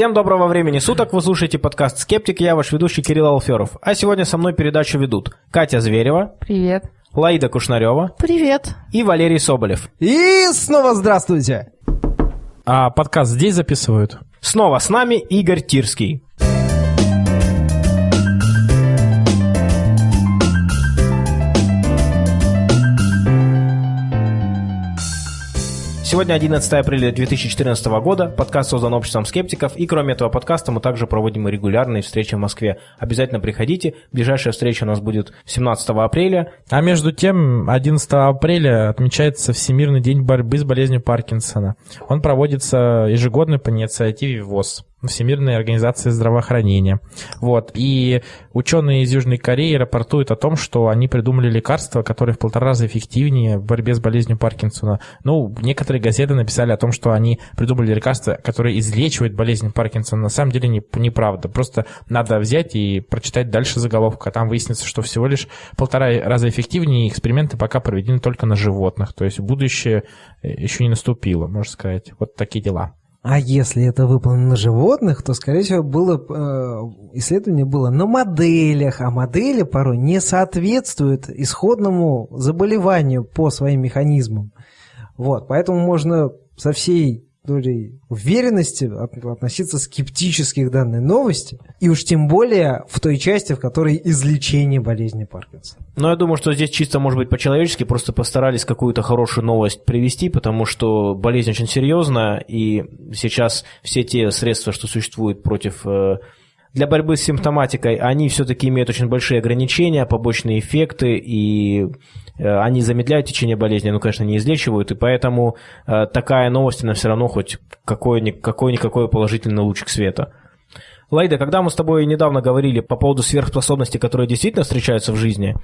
Всем доброго времени суток, вы слушаете подкаст «Скептик», я ваш ведущий Кирилл Алферов. А сегодня со мной передачу ведут Катя Зверева. Привет. Лаида Кушнарева. Привет. И Валерий Соболев. И снова здравствуйте. А подкаст здесь записывают? Снова с нами Игорь Тирский. Сегодня 11 апреля 2014 года. Подкаст создан обществом скептиков. И кроме этого подкаста мы также проводим регулярные встречи в Москве. Обязательно приходите. Ближайшая встреча у нас будет 17 апреля. А между тем, 11 апреля отмечается Всемирный день борьбы с болезнью Паркинсона. Он проводится ежегодно по инициативе ВОЗ. Всемирной организации здравоохранения. Вот. И ученые из Южной Кореи рапортуют о том, что они придумали лекарства, которые в полтора раза эффективнее в борьбе с болезнью Паркинсона. Ну, некоторые газеты написали о том, что они придумали лекарства, которые излечивают болезнь Паркинсона. На самом деле не, неправда. Просто надо взять и прочитать дальше заголовку, а там выяснится, что всего лишь полтора раза эффективнее, эксперименты пока проведены только на животных. То есть будущее э, еще не наступило, можно сказать. Вот такие дела. А если это выполнено на животных, то, скорее всего, было э, исследование было на моделях, а модели порой не соответствуют исходному заболеванию по своим механизмам. Вот, поэтому можно со всей долей уверенности относиться скептически к данной новости, и уж тем более в той части, в которой излечение болезни Паркинсона. Но я думаю, что здесь чисто, может быть, по-человечески просто постарались какую-то хорошую новость привести, потому что болезнь очень серьезная, и сейчас все те средства, что существуют против э, для борьбы с симптоматикой, они все-таки имеют очень большие ограничения, побочные эффекты, и Э, они замедляют течение болезни, но, конечно, не излечивают, и поэтому э, такая новость, она все равно хоть какой-никакой положительный лучик света. Лайда, когда мы с тобой недавно говорили по поводу сверхспособностей, которые действительно встречаются в жизни,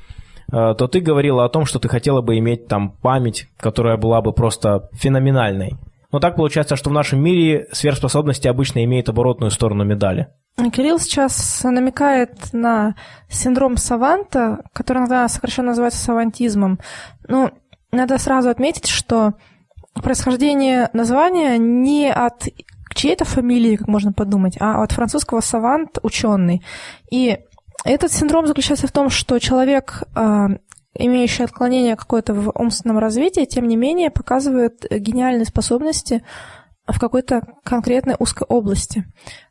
э, то ты говорила о том, что ты хотела бы иметь там память, которая была бы просто феноменальной. Но так получается, что в нашем мире сверхспособности обычно имеют оборотную сторону медали. Кирилл сейчас намекает на синдром саванта, который иногда сокращенно называется савантизмом. Ну, надо сразу отметить, что происхождение названия не от чьей-то фамилии, как можно подумать, а от французского савант – ученый. И этот синдром заключается в том, что человек, имеющий отклонение какое-то в умственном развитии, тем не менее показывает гениальные способности в какой-то конкретной узкой области.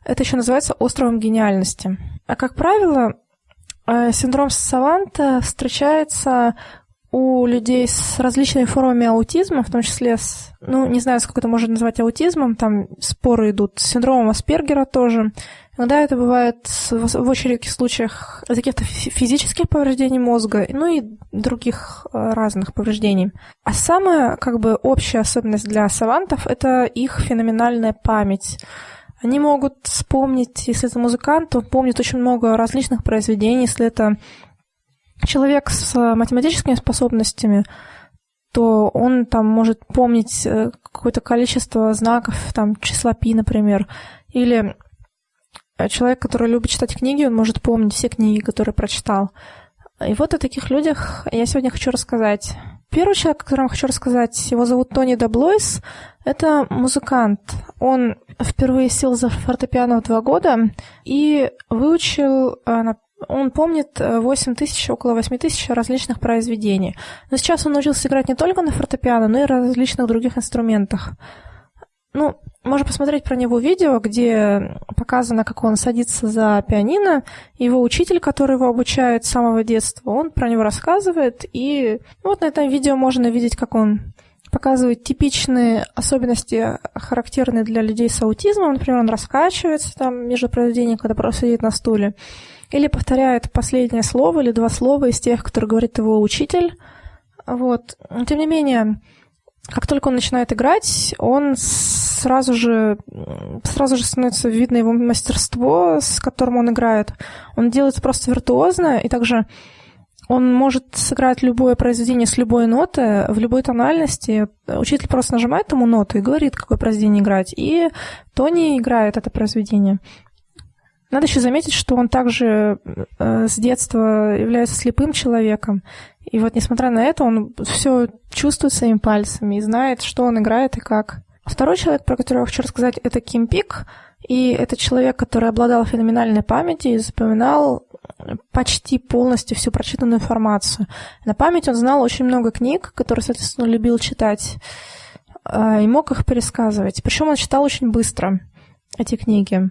Это еще называется островом гениальности. А как правило, э, синдром Саванта встречается у людей с различными формами аутизма, в том числе с, ну, не знаю, сколько это можно назвать аутизмом, там споры идут, с синдромом Аспергера тоже. Иногда это бывает в очень редких случаях из каких-то физических повреждений мозга, ну и других э, разных повреждений. А самая, как бы, общая особенность для савантов — это их феноменальная память. Они могут вспомнить, если это музыкант, то помнит очень много различных произведений, если это человек с э, математическими способностями, то он там может помнить э, какое-то количество знаков, там, числа пи, например. Или э, человек, который любит читать книги, он может помнить все книги, которые прочитал. И вот о таких людях я сегодня хочу рассказать. Первый человек, о котором хочу рассказать, его зовут Тони Даблойс. Это музыкант. Он впервые сел за фортепиано в два года и выучил на он помнит 8 э, тысяч, около 8 тысяч различных произведений. Но сейчас он научился играть не только на фортепиано, но и различных других инструментах. Ну, можно посмотреть про него видео, где показано, как он садится за пианино. Его учитель, который его обучает с самого детства, он про него рассказывает. И вот на этом видео можно видеть, как он показывает типичные особенности, характерные для людей с аутизмом. Например, он раскачивается там между произведениями, когда просто сидит на стуле или повторяет последнее слово или два слова из тех, которые говорит его учитель. Вот. Но, тем не менее, как только он начинает играть, он сразу же, сразу же становится видно его мастерство, с которым он играет. Он делает просто виртуозно, и также он может сыграть любое произведение с любой ноты, в любой тональности. Учитель просто нажимает ему ноту и говорит, какое произведение играть. И Тони играет это произведение. Надо еще заметить, что он также э, с детства является слепым человеком. И вот, несмотря на это, он все чувствует своими пальцами и знает, что он играет и как. Второй человек, про которого я хочу рассказать, это Ким Пик. И это человек, который обладал феноменальной памятью и запоминал почти полностью всю прочитанную информацию. На память он знал очень много книг, которые, соответственно, любил читать, а, и мог их пересказывать. Причем он читал очень быстро эти книги.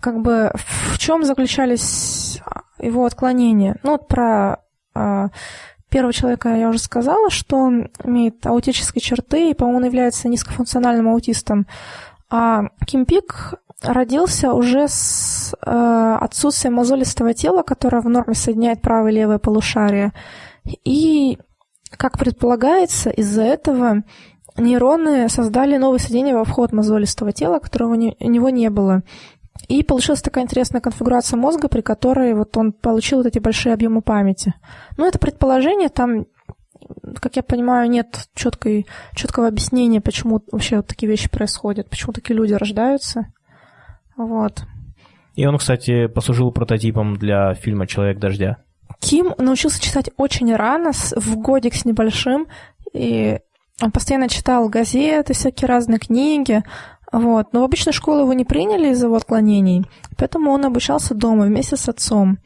Как бы в чем заключались его отклонения? Ну, вот про а, первого человека я уже сказала, что он имеет аутические черты и, по-моему, он является низкофункциональным аутистом. А Ким Пик родился уже с э, отсутствием мозолистого тела, которое в норме соединяет правое и левое полушарие. И, как предполагается, из-за этого нейроны создали новое соединение во вход мозолистого тела, которого у него не было. И получилась такая интересная конфигурация мозга, при которой вот он получил вот эти большие объемы памяти. Ну, это предположение, там, как я понимаю, нет четкой, четкого объяснения, почему вообще вот такие вещи происходят, почему такие люди рождаются. Вот. И он, кстати, послужил прототипом для фильма «Человек дождя». Ким научился читать очень рано, в годик с небольшим, и он постоянно читал газеты, всякие разные книги, вот. Но в обычную школу его не приняли из-за его отклонений, поэтому он обучался дома вместе с отцом.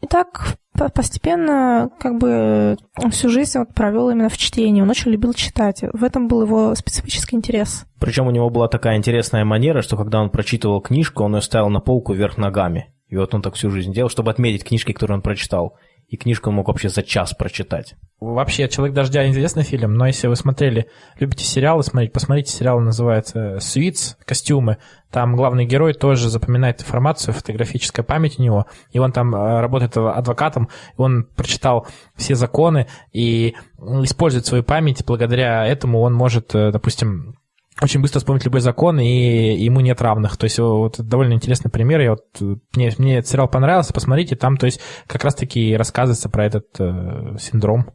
И так постепенно как бы всю жизнь вот провел именно в чтении. Он очень любил читать. В этом был его специфический интерес. Причем у него была такая интересная манера, что когда он прочитывал книжку, он ее ставил на полку вверх ногами. И вот он так всю жизнь делал, чтобы отметить книжки, которые он прочитал и книжку мог вообще за час прочитать. Вообще, «Человек дождя» интересный фильм, но если вы смотрели, любите сериалы смотреть, посмотрите, сериал называется «Suits», «Костюмы». Там главный герой тоже запоминает информацию, фотографическая память у него, и он там э, работает адвокатом, он прочитал все законы и использует свою память, благодаря этому он может, э, допустим, очень быстро вспомнить любой закон, и ему нет равных. То есть вот довольно интересный пример. Я вот, мне, мне этот сериал понравился, посмотрите, там то есть как раз-таки рассказывается про этот э, синдром.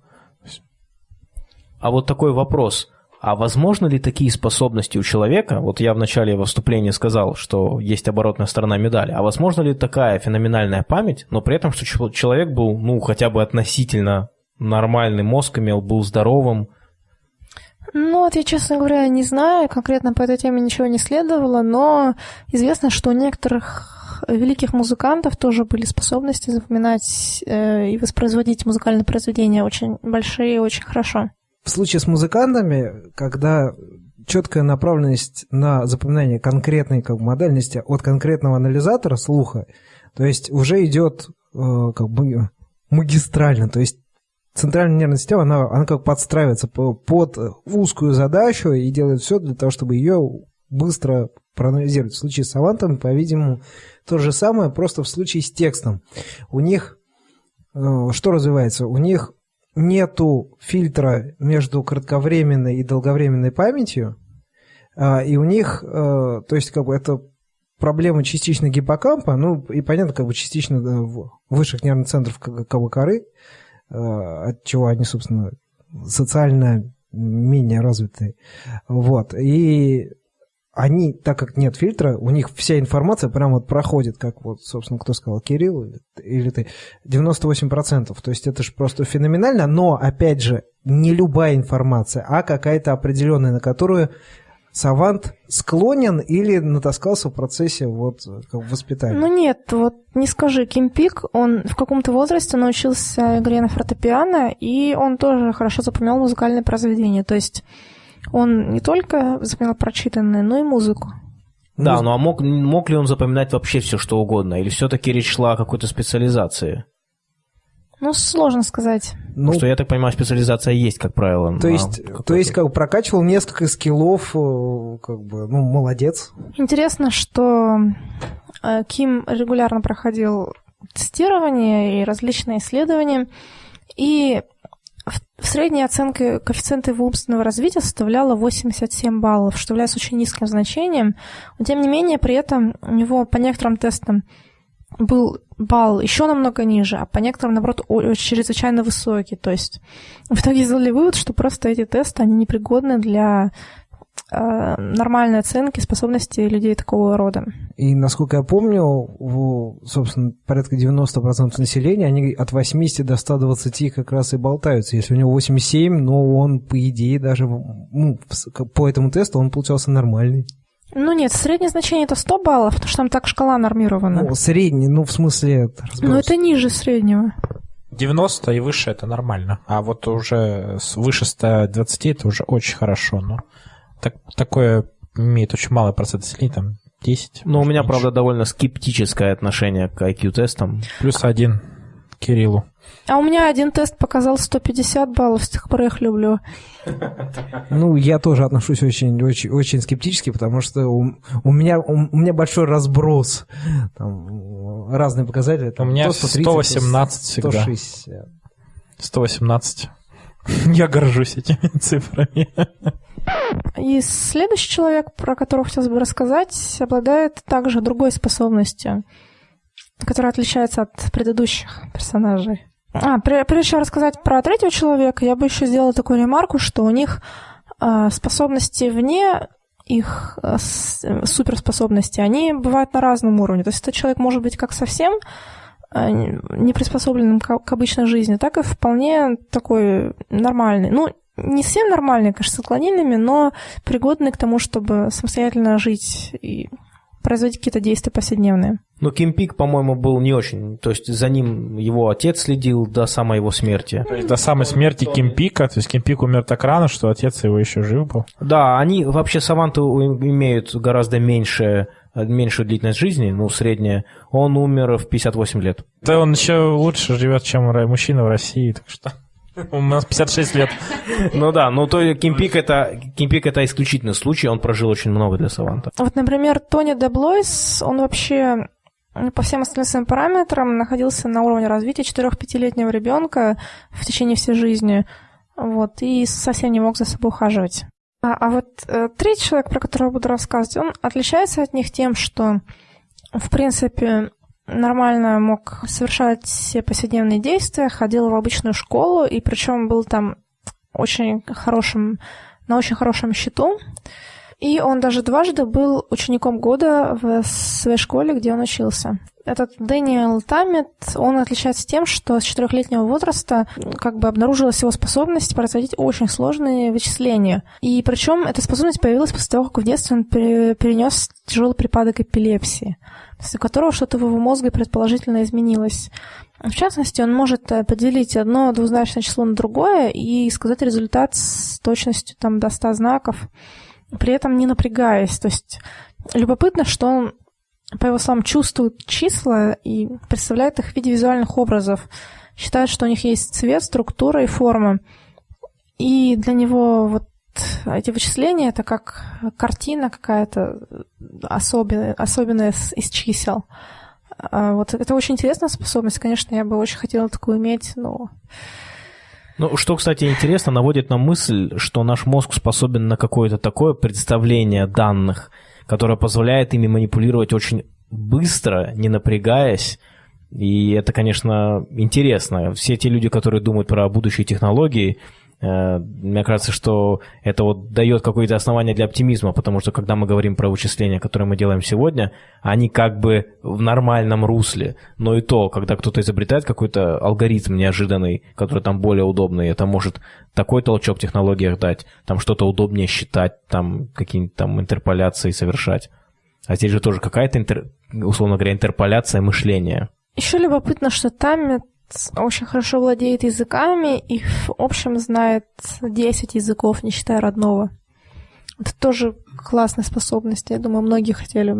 А вот такой вопрос. А возможно ли такие способности у человека? Вот я в начале выступления сказал, что есть оборотная сторона медали. А возможно ли такая феноменальная память, но при этом, что человек был, ну, хотя бы относительно нормальный, мозг имел, был здоровым, ну, вот я, честно говоря, не знаю, конкретно по этой теме ничего не следовало, но известно, что у некоторых великих музыкантов тоже были способности запоминать э, и воспроизводить музыкальные произведения очень большие и очень хорошо. В случае с музыкантами, когда четкая направленность на запоминание конкретной как модальности от конкретного анализатора слуха, то есть уже идет э, как бы магистрально, то есть центральная нервная система, она, она как подстраивается под узкую задачу и делает все для того, чтобы ее быстро проанализировать. В случае с Авантом, по-видимому, то же самое, просто в случае с текстом. У них э, что развивается? У них нету фильтра между кратковременной и долговременной памятью, а, и у них, э, то есть как бы это проблема частично гиппокампа, ну и понятно, как бы частично высших нервных центров как бы коры, от чего они, собственно, социально менее развитые. Вот. И они, так как нет фильтра, у них вся информация прямо вот проходит, как вот, собственно, кто сказал, Кирилл или, или ты, 98%. То есть это же просто феноменально, но, опять же, не любая информация, а какая-то определенная, на которую Савант склонен или натаскался в процессе вот как воспитания? Ну нет, вот не скажи, Ким Пик, он в каком-то возрасте научился игре на фортепиано, и он тоже хорошо запоминал музыкальные произведения. То есть он не только запоминал прочитанное, но и музыку. Да, ну а мог, мог ли он запоминать вообще все, что угодно? Или все-таки речь шла о какой-то специализации? Ну, сложно сказать. Ну, что, я так понимаю, специализация есть, как правило. То есть, то есть как бы прокачивал несколько скиллов, э, как бы, ну, молодец. Интересно, что э, Ким регулярно проходил тестирование и различные исследования, и в средней оценке коэффициента его умственного развития составляла 87 баллов, что является очень низким значением. Но, тем не менее, при этом у него по некоторым тестам был балл еще намного ниже, а по некоторым, наоборот, чрезвычайно высокий. То есть в итоге сделали вывод, что просто эти тесты, они непригодны для э, нормальной оценки способностей людей такого рода. И, насколько я помню, в, собственно, порядка 90% населения, они от 80 до 120 как раз и болтаются. Если у него 87, но он, по идее, даже ну, по этому тесту он получался нормальный. Ну нет, среднее значение это 100 баллов, потому что там так шкала нормирована. Ну, средний, ну, в смысле... Но это ниже среднего. 90 и выше это нормально. А вот уже выше 120 это уже очень хорошо. Но так, такое имеет очень малый процент населения, там 10. Но у меня, меньше. правда, довольно скептическое отношение к IQ-тестам. Плюс один Кириллу. А у меня один тест показал 150 баллов, с тех пор я их люблю. Ну, я тоже отношусь очень, очень, очень скептически, потому что у, у, меня, у, у меня большой разброс. Там, разные показатели. Там, у меня 130, 118 всегда. 160. 118. Я горжусь этими цифрами. И следующий человек, про которого хотелось бы рассказать, обладает также другой способностью, которая отличается от предыдущих персонажей. А, прежде чем рассказать про третьего человека, я бы еще сделала такую ремарку, что у них э, способности вне их э, суперспособности, они бывают на разном уровне. То есть этот человек может быть как совсем э, не приспособленным к обычной жизни, так и вполне такой нормальный. Ну, не совсем нормальный, конечно, с отклонениями, но пригодный к тому, чтобы самостоятельно жить и производить какие-то действия повседневные. Но Ким Пик, по-моему, был не очень. То есть за ним его отец следил до самой его смерти. То есть до самой смерти Ким Пика? То есть Ким Пик умер так рано, что отец его еще жив был? Да, они вообще саванты имеют гораздо меньше меньшую длительность жизни, ну, средняя, он умер в 58 лет. Да он еще лучше живет, чем мужчина в России, так что... У нас 56 лет. Ну да, ну то Кимпик это, Кимпик это исключительный случай, он прожил очень много для Саванта. Вот, например, Тони Деблойс, он вообще по всем остальным своим параметрам находился на уровне развития 4-5-летнего ребенка в течение всей жизни. Вот, и совсем не мог за собой ухаживать. А, а вот э, третий человек, про которого буду рассказывать, он отличается от них тем, что, в принципе, нормально мог совершать все повседневные действия, ходил в обычную школу, и причем был там очень хорошим, на очень хорошем счету. И он даже дважды был учеником года в своей школе, где он учился. Этот Дэниел Таммит, он отличается тем, что с четырехлетнего возраста как бы обнаружилась его способность производить очень сложные вычисления. И причем эта способность появилась после того, как в детстве он перенес тяжелый припадок эпилепсии у которого что-то в его мозге предположительно изменилось. В частности, он может поделить одно двузначное число на другое и сказать результат с точностью там, до 100 знаков, при этом не напрягаясь. То есть любопытно, что он, по его словам, чувствует числа и представляет их в виде визуальных образов, считает, что у них есть цвет, структура и форма. И для него вот эти вычисления это как картина какая-то особенная, особенная из чисел. А вот это очень интересная способность. Конечно, я бы очень хотела такую иметь, но... Ну, что, кстати, интересно, наводит на мысль, что наш мозг способен на какое-то такое представление данных, которое позволяет ими манипулировать очень быстро, не напрягаясь, и это, конечно, интересно. Все те люди, которые думают про будущие технологии, мне кажется, что это вот дает какое-то основание для оптимизма, потому что когда мы говорим про вычисления, которые мы делаем сегодня, они как бы в нормальном русле. Но и то, когда кто-то изобретает какой-то алгоритм неожиданный, который там более удобный, это может такой толчок в технологиях дать, там что-то удобнее считать, там какие-нибудь там интерполяции совершать. А здесь же тоже какая-то, интер... условно говоря, интерполяция мышления. Еще любопытно, что там очень хорошо владеет языками и в общем знает 10 языков, не считая родного. Это тоже классная способность. Я думаю, многие хотели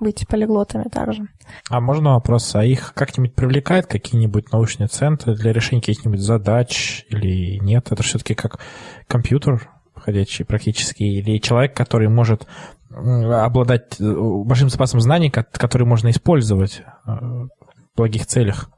быть полиглотами также. А можно вопрос? А их как-нибудь привлекает какие-нибудь научные центры для решения каких-нибудь задач или нет? Это все-таки как компьютер ходячий практически, или человек, который может обладать э, большим запасом знаний, который можно использовать э, в благих целях?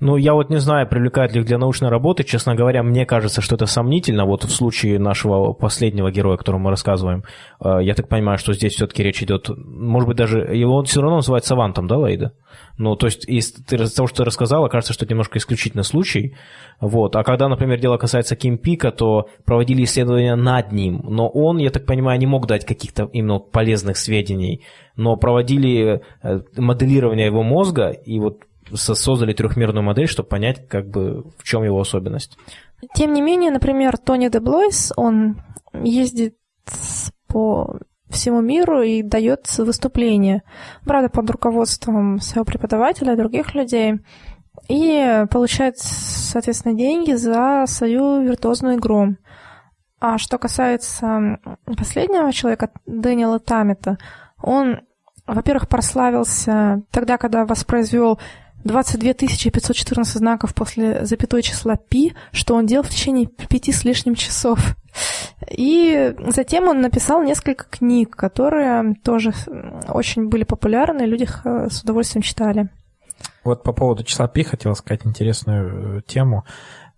Ну, я вот не знаю, привлекает ли их для научной работы. Честно говоря, мне кажется, что это сомнительно. Вот в случае нашего последнего героя, о котором мы рассказываем, э, я так понимаю, что здесь все-таки речь идет, может быть, даже его все равно называют савантом, да, Лейда? Ну, то есть из, из того, что ты рассказала, кажется, что это немножко исключительный случай. Вот. А когда, например, дело касается Ким Пика, то проводили исследования над ним. Но он, я так понимаю, не мог дать каких-то именно полезных сведений. Но проводили э, моделирование его мозга, и вот создали трехмерную модель, чтобы понять, как бы, в чем его особенность. Тем не менее, например, Тони де Блойс, он ездит по всему миру и дает выступление. Правда, под руководством своего преподавателя и других людей. И получает, соответственно, деньги за свою виртуозную игру. А что касается последнего человека, Дэниела Тамета, он, во-первых, прославился тогда, когда воспроизвел 22 514 знаков после запятой числа пи, что он делал в течение пяти с лишним часов. И затем он написал несколько книг, которые тоже очень были популярны, люди их с удовольствием читали. Вот по поводу числа пи хотел сказать интересную э, тему.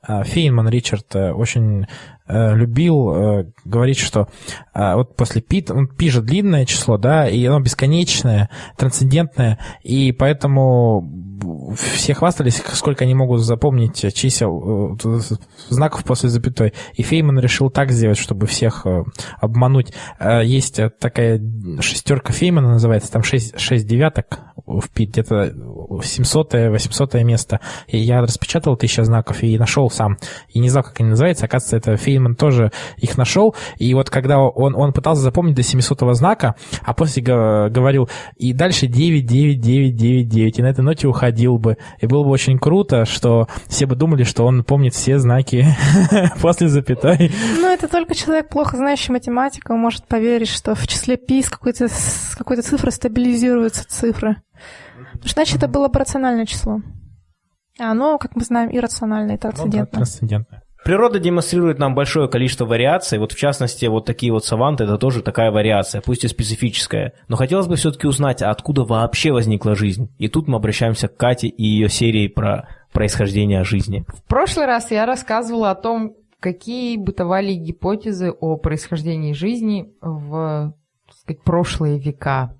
А, Фейнман Ричард э, очень любил э, говорить, что э, вот после пи, он пи же длинное число, да, и оно бесконечное, трансцендентное, и поэтому все хвастались, сколько они могут запомнить чисел, э, знаков после запятой. И Фейман решил так сделать, чтобы всех э, обмануть. Э, есть такая шестерка Феймана называется, там шесть, шесть девяток в пи, где-то 700-800 место. И я распечатал тысяча знаков и нашел сам. И не знал, как они называются. Оказывается, это Фейнман тоже их нашел. И вот когда он, он пытался запомнить до 700 знака, а после говорил, и дальше 9, 9, 9, 9, 9. И на этой ноте уходил бы. И было бы очень круто, что все бы думали, что он помнит все знаки после запятой. Ну, это только человек, плохо знающий математику, может поверить, что в числе пи с какой-то какой цифры стабилизируются цифры. Значит, это было бы рациональное число. А оно, как мы знаем, иррациональное и трансцендентное. Ну, да, трансцендентное. Природа демонстрирует нам большое количество вариаций. Вот в частности, вот такие вот саванты – это тоже такая вариация, пусть и специфическая. Но хотелось бы все-таки узнать, а откуда вообще возникла жизнь. И тут мы обращаемся к Кате и ее серии про происхождение жизни. В прошлый раз я рассказывала о том, какие бытовали гипотезы о происхождении жизни в сказать, прошлые века.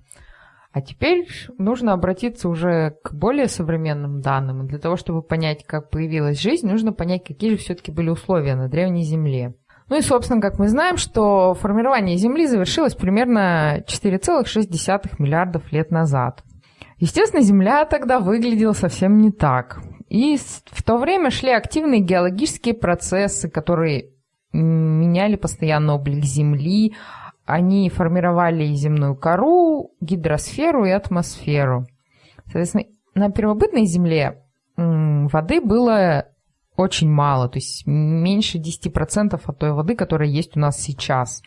А теперь нужно обратиться уже к более современным данным. Для того, чтобы понять, как появилась жизнь, нужно понять, какие же все-таки были условия на Древней Земле. Ну и, собственно, как мы знаем, что формирование Земли завершилось примерно 4,6 миллиардов лет назад. Естественно, Земля тогда выглядела совсем не так. И в то время шли активные геологические процессы, которые меняли постоянно облик Земли, они формировали земную кору, гидросферу и атмосферу. Соответственно, на первобытной Земле воды было очень мало, то есть меньше 10% от той воды, которая есть у нас сейчас.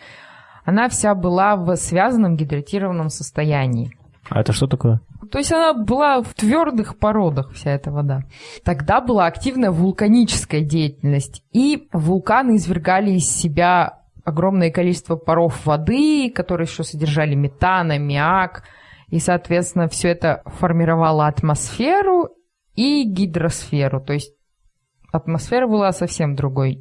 Она вся была в связанном гидратированном состоянии. А это что такое? То есть она была в твердых породах, вся эта вода. Тогда была активная вулканическая деятельность, и вулканы извергали из себя огромное количество паров воды, которые еще содержали метан, аммиак, и, соответственно, все это формировало атмосферу и гидросферу, то есть атмосфера была совсем другой,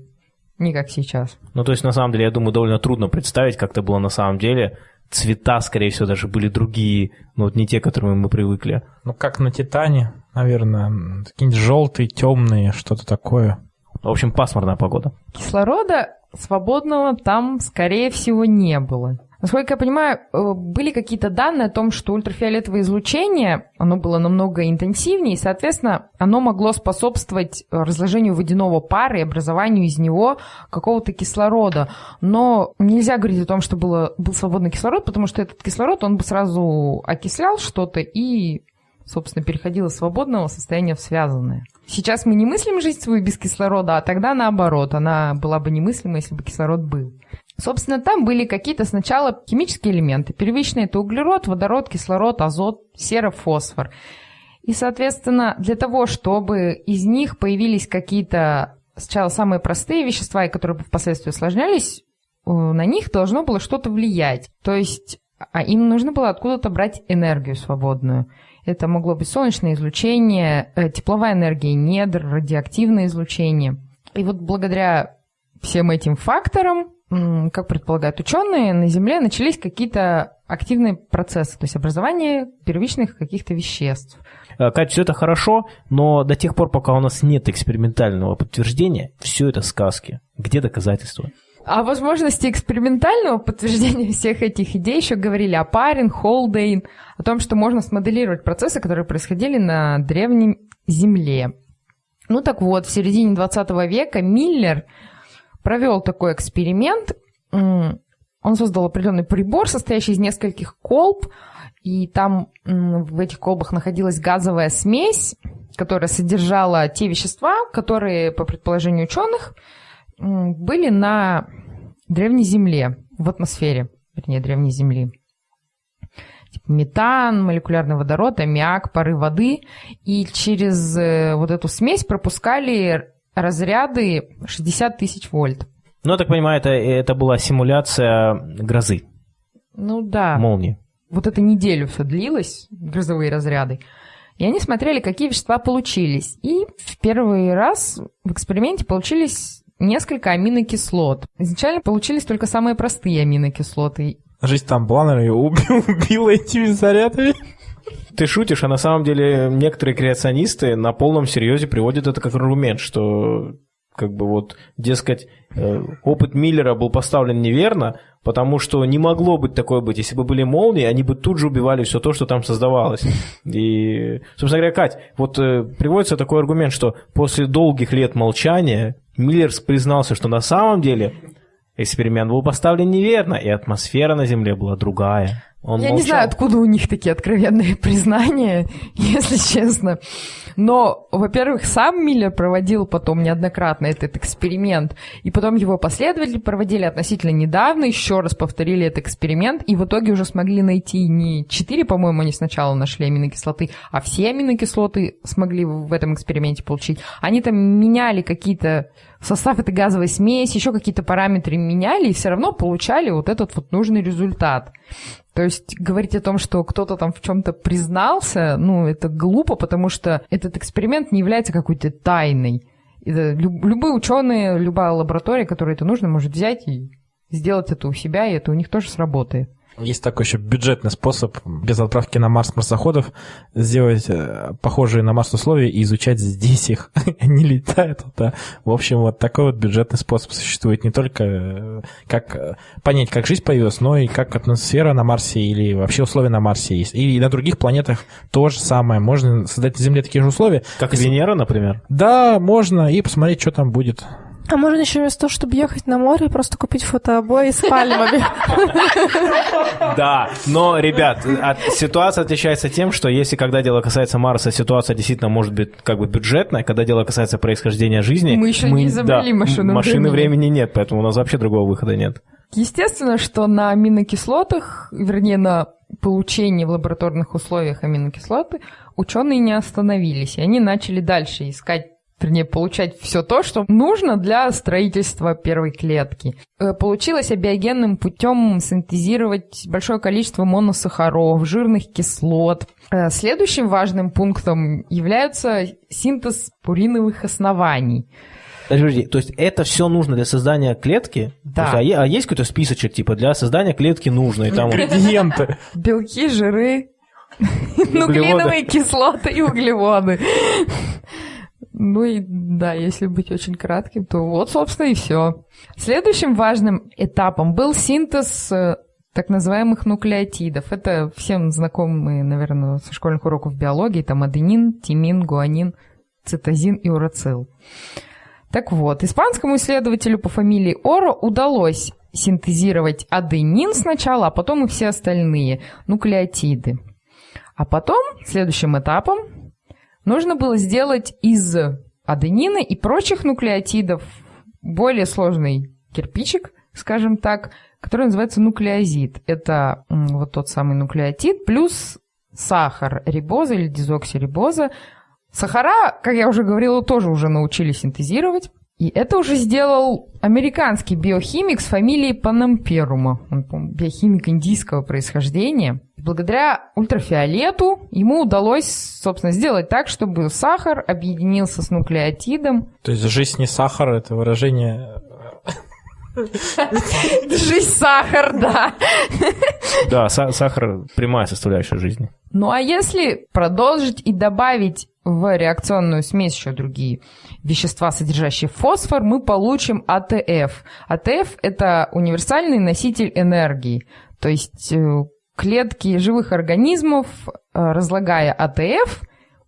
не как сейчас. Ну, то есть, на самом деле, я думаю, довольно трудно представить, как это было на самом деле. Цвета, скорее всего, даже были другие, но вот не те, к которым мы привыкли. Ну, как на Титане, наверное, какие-нибудь желтые, темные, что-то такое. В общем, пасмурная погода. Кислорода свободного там, скорее всего, не было. Насколько я понимаю, э, были какие-то данные о том, что ультрафиолетовое излучение, оно было намного интенсивнее, и, соответственно, оно могло способствовать разложению водяного пара и образованию из него какого-то кислорода. Но нельзя говорить о том, что было, был свободный кислород, потому что этот кислород, он бы сразу окислял что-то и, собственно, переходил из свободного состояния в связанное. Сейчас мы не мыслим жизнь свою без кислорода, а тогда наоборот, она была бы немыслима, если бы кислород был. Собственно, там были какие-то сначала химические элементы. Первичные – это углерод, водород, кислород, азот, сера, фосфор. И, соответственно, для того, чтобы из них появились какие-то сначала самые простые вещества, и которые впоследствии усложнялись, э, на них должно было что-то влиять. То есть а им нужно было откуда-то брать энергию свободную. Это могло быть солнечное излучение, э, тепловая энергия недр, радиоактивное излучение. И вот благодаря всем этим факторам, как предполагают ученые, на Земле начались какие-то активные процессы, то есть образование первичных каких-то веществ. Э, Катя, все это хорошо, но до тех пор, пока у нас нет экспериментального подтверждения, все это сказки. Где доказательства? О возможности экспериментального подтверждения всех этих идей еще говорили о Парин, Холдейн, о том, что можно смоделировать процессы, которые происходили на древней Земле. Ну так вот, в середине 20 века Миллер провел такой эксперимент. он создал определенный прибор, состоящий из нескольких колб, и там в этих колбах находилась газовая смесь, которая содержала те вещества, которые, по предположению ученых, были на древней Земле, в атмосфере, вернее, древней Земли. Типа метан, молекулярный водород, аммиак, пары воды. И через э, вот эту смесь пропускали разряды 60 тысяч вольт. Ну, я так понимаю, это, это была симуляция грозы. Ну да. Молнии. Вот эту неделю все длилось, грозовые разряды. И они смотрели, какие вещества получились. И в первый раз в эксперименте получились несколько аминокислот. Изначально получились только самые простые аминокислоты. Жизнь там была, наверное, убил, убила этими зарядами. Ты шутишь, а на самом деле некоторые креационисты на полном серьезе приводят это как аргумент, что как бы вот, дескать, э, опыт Миллера был поставлен неверно, потому что не могло быть такое быть. Если бы были молнии, они бы тут же убивали все то, что там создавалось. И, собственно говоря, Кать, вот э, приводится такой аргумент, что после долгих лет молчания Миллер признался, что на самом деле эксперимент был поставлен неверно, и атмосфера на Земле была другая. Он Я молчал. не знаю, откуда у них такие откровенные признания, если честно. Но, во-первых, сам Миллер проводил потом неоднократно этот эксперимент, и потом его последователи проводили относительно недавно, еще раз повторили этот эксперимент, и в итоге уже смогли найти не 4, по-моему, они сначала нашли аминокислоты, а все аминокислоты смогли в этом эксперименте получить. Они там меняли какие-то состав этой газовой смеси, еще какие-то параметры меняли, и все равно получали вот этот вот нужный результат. То есть говорить о том, что кто-то там в чем-то признался, ну, это глупо, потому что этот эксперимент не является какой-то тайной. Это люб, любые ученые, любая лаборатория, которой это нужно, может взять и сделать это у себя, и это у них тоже сработает. Есть такой еще бюджетный способ без отправки на Марс марсоходов сделать э, похожие на Марс условия и изучать здесь их. Они летают. Да. В общем, вот такой вот бюджетный способ существует не только э, как э, понять, как жизнь появилась, но и как атмосфера на Марсе или вообще условия на Марсе есть. И на других планетах то же самое. Можно создать на Земле такие же условия. Как Венера, например? Да, можно. И посмотреть, что там будет. А можно еще вместо того, чтобы ехать на море, просто купить фотообои с пальмами. Да, но, ребят, ситуация отличается тем, что если когда дело касается Марса, ситуация действительно может быть как бы бюджетная, когда дело касается происхождения жизни... Мы еще не изобрели машину Машины времени нет, поэтому у нас вообще другого выхода нет. Естественно, что на аминокислотах, вернее, на получении в лабораторных условиях аминокислоты ученые не остановились, и они начали дальше искать вернее, получать все то, что нужно для строительства первой клетки. Э, получилось абиогенным путем синтезировать большое количество моносахаров, жирных кислот. Э, следующим важным пунктом является синтез пуриновых оснований. Подожди, то есть это все нужно для создания клетки? Да. Есть, а, а есть какой-то списочек, типа, для создания клетки нужно? И там Ингредиенты. Белки, жиры, нуклеиновые кислоты и углеводы. Ну и да, если быть очень кратким, то вот, собственно, и все. Следующим важным этапом был синтез э, так называемых нуклеотидов. Это всем знакомые, наверное, со школьных уроков биологии. Там аденин, тимин, гуанин, цитозин и урацил. Так вот, испанскому исследователю по фамилии Оро удалось синтезировать аденин сначала, а потом и все остальные нуклеотиды. А потом, следующим этапом, нужно было сделать из аденина и прочих нуклеотидов более сложный кирпичик, скажем так, который называется нуклеозид. Это вот тот самый нуклеотид плюс сахар, рибоза или дезоксирибоза. Сахара, как я уже говорила, тоже уже научились синтезировать. И это уже сделал американский биохимик с фамилией Панамперума. Он, биохимик индийского происхождения. Благодаря ультрафиолету ему удалось, собственно, сделать так, чтобы сахар объединился с нуклеотидом. То есть жизнь не сахар, это выражение Жизнь сахар, да. Да, сахар – прямая составляющая жизни. Ну а если продолжить и добавить в реакционную смесь еще другие вещества, содержащие фосфор, мы получим АТФ. АТФ – это универсальный носитель энергии. То есть э, клетки живых организмов, э, разлагая АТФ,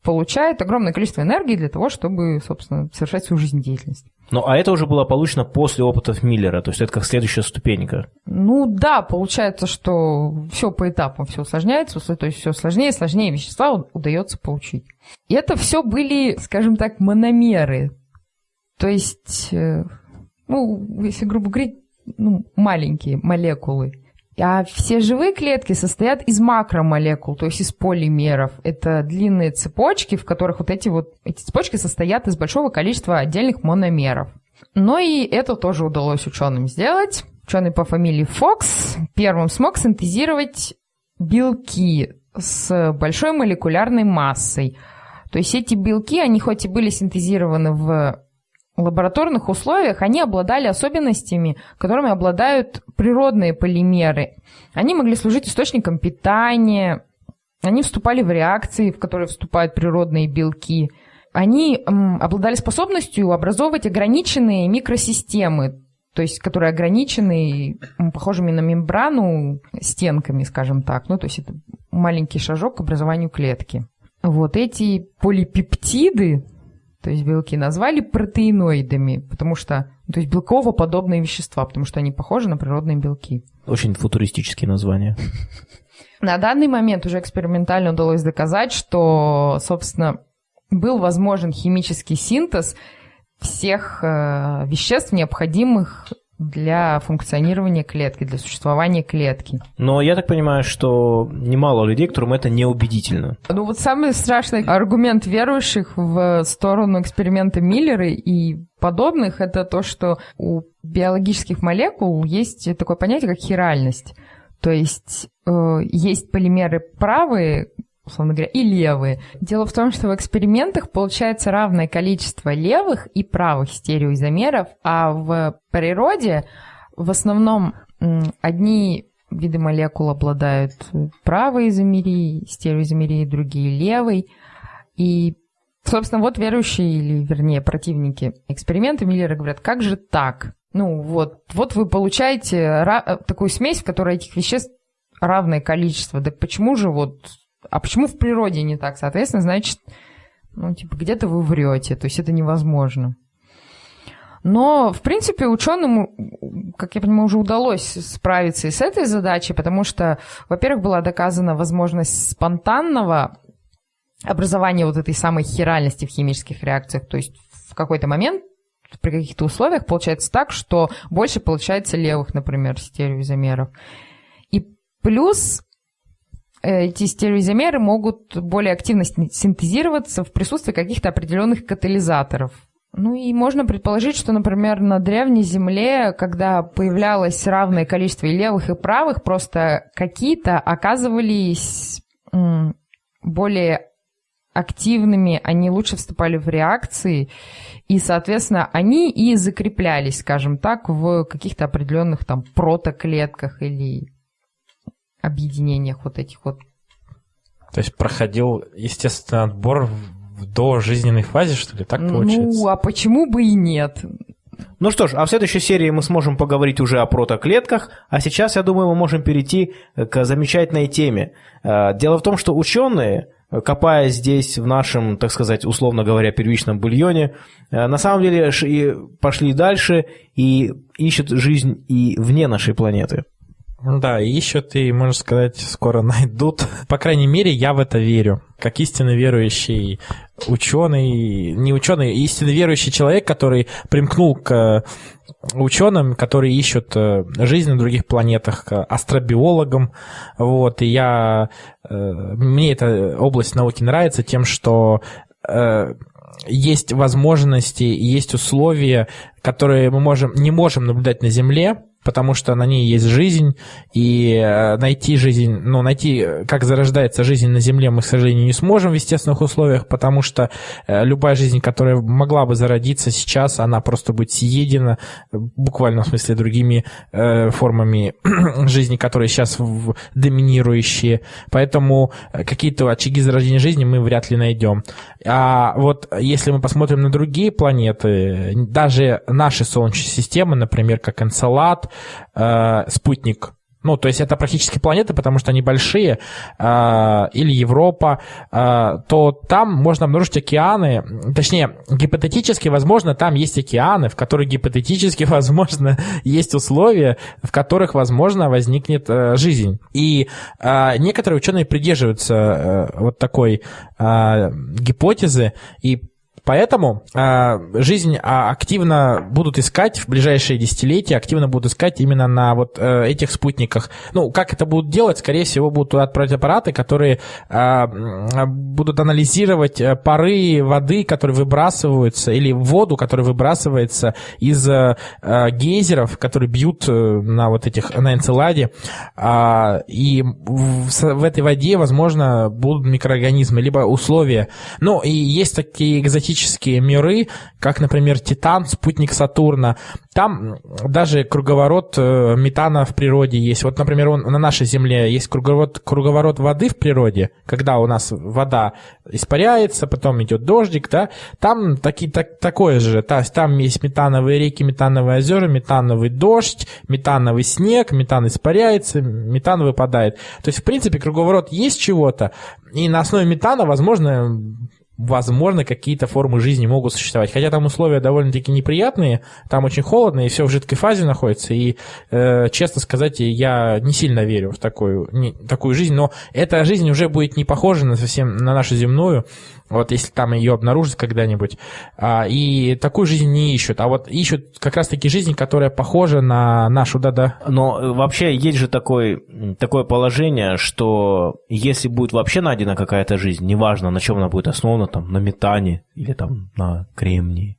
получают огромное количество энергии для того, чтобы, собственно, совершать свою жизнедеятельность. Ну, а это уже было получено после опытов Миллера, то есть это как следующая ступенька. Ну да, получается, что все по этапам все усложняется, то есть все сложнее и сложнее вещества удается получить. И это все были, скажем так, мономеры. То есть, э, ну, если грубо говорить, ну, маленькие молекулы. А все живые клетки состоят из макромолекул, то есть из полимеров. Это длинные цепочки, в которых вот эти вот эти цепочки состоят из большого количества отдельных мономеров. Но и это тоже удалось ученым сделать. Ученый по фамилии Фокс первым смог синтезировать белки с большой молекулярной массой. То есть эти белки, они хоть и были синтезированы в лабораторных условиях они обладали особенностями, которыми обладают природные полимеры. Они могли служить источником питания, они вступали в реакции, в которые вступают природные белки. Они м, обладали способностью образовывать ограниченные микросистемы, то есть которые ограничены похожими на мембрану стенками, скажем так. Ну, то есть это маленький шажок к образованию клетки. Вот эти полипептиды, то есть белки, назвали протеиноидами, потому что, ну, то есть белково-подобные вещества, потому что они похожи на природные белки. Очень футуристические названия. На данный момент уже экспериментально удалось доказать, что, собственно, был возможен химический синтез всех э, веществ, необходимых для функционирования клетки, для существования клетки. Но я так понимаю, что немало людей, которым это неубедительно. Ну вот самый страшный аргумент верующих в сторону эксперимента Миллера и подобных, это то, что у биологических молекул есть такое понятие, как хиральность. То есть э, есть полимеры правые, условно говоря, и левые. Дело в том, что в экспериментах получается равное количество левых и правых стереоизомеров, а в природе в основном одни виды молекул обладают правой изомерией, стереоизомерией, другие левой. И, собственно, вот верующие, или, вернее, противники эксперимента Миллера говорят, как же так? Ну, вот, вот вы получаете такую смесь, в которой этих веществ равное количество. Так почему же вот а почему в природе не так? Соответственно, значит, ну, типа, где-то вы врете, то есть это невозможно. Но, в принципе, ученым, как я понимаю, уже удалось справиться и с этой задачей, потому что, во-первых, была доказана возможность спонтанного образования вот этой самой хиральности в химических реакциях. То есть в какой-то момент при каких-то условиях получается так, что больше получается левых, например, стереоизомеров. И плюс эти стереоизомеры могут более активно синтезироваться в присутствии каких-то определенных катализаторов. Ну и можно предположить, что, например, на древней Земле, когда появлялось равное количество и левых, и правых, просто какие-то оказывались более активными, они лучше вступали в реакции, и, соответственно, они и закреплялись, скажем так, в каких-то определенных там протоклетках или объединениях вот этих вот. То есть проходил естественный отбор в дожизненной фазе, что ли, так ну, получается? Ну, а почему бы и нет? Ну что ж, а в следующей серии мы сможем поговорить уже о протоклетках, а сейчас, я думаю, мы можем перейти к замечательной теме. Э, дело в том, что ученые, копая здесь в нашем, так сказать, условно говоря, первичном бульоне, э, на самом деле пошли дальше и ищут жизнь и вне нашей планеты. Да, ищут и, можно сказать, скоро найдут. По крайней мере, я в это верю. Как истинно верующий ученый, не ученый, истинно верующий человек, который примкнул к ученым, которые ищут э, жизнь на других планетах, к астробиологам. Вот, и я... Э, мне эта область науки нравится тем, что э, есть возможности, есть условия, которые мы можем, не можем наблюдать на Земле, потому что на ней есть жизнь, и э, найти жизнь, ну, найти, как зарождается жизнь на Земле, мы, к сожалению, не сможем в естественных условиях, потому что э, любая жизнь, которая могла бы зародиться сейчас, она просто будет съедена, буквально в смысле, другими э, формами жизни, которые сейчас доминирующие. Поэтому э, какие-то очаги зарождения жизни мы вряд ли найдем. А вот если мы посмотрим на другие планеты, даже наши Солнечные системы, например, как Энцелад, э, спутник ну, то есть это практически планеты, потому что они большие, э, или Европа, э, то там можно обнаружить океаны, точнее, гипотетически, возможно, там есть океаны, в которых гипотетически, возможно, есть условия, в которых, возможно, возникнет э, жизнь. И э, некоторые ученые придерживаются э, вот такой э, гипотезы и Поэтому э, жизнь а, активно будут искать в ближайшие десятилетия, активно будут искать именно на вот э, этих спутниках. Ну, как это будут делать? Скорее всего, будут отправить аппараты, которые э, будут анализировать э, пары воды, которые выбрасываются, или воду, которая выбрасывается из э, гейзеров, которые бьют э, на вот этих, на Энцеладе. Э, и в, в этой воде, возможно, будут микроорганизмы, либо условия. Ну, и есть такие экзотические галактические миры, как, например, Титан, спутник Сатурна. Там даже круговорот э, метана в природе есть. Вот, например, он, на нашей Земле есть круговорот, круговорот воды в природе, когда у нас вода испаряется, потом идет дождик, да, там таки, так, такое же. То есть там есть метановые реки, метановые озера, метановый дождь, метановый снег, метан испаряется, метан выпадает. То есть, в принципе, круговорот есть чего-то, и на основе метана, возможно, возможно, какие-то формы жизни могут существовать. Хотя там условия довольно-таки неприятные, там очень холодно, и все в жидкой фазе находится. И, э, честно сказать, я не сильно верю в такую, не, такую жизнь, но эта жизнь уже будет не похожа на совсем на нашу земную вот если там ее обнаружат когда-нибудь. А, и такую жизнь не ищут, а вот ищут как раз-таки жизнь, которая похожа на нашу, да-да. Но э, вообще есть же такой, такое положение, что если будет вообще найдена какая-то жизнь, неважно, на чем она будет основана, там, на метане или там на кремнии,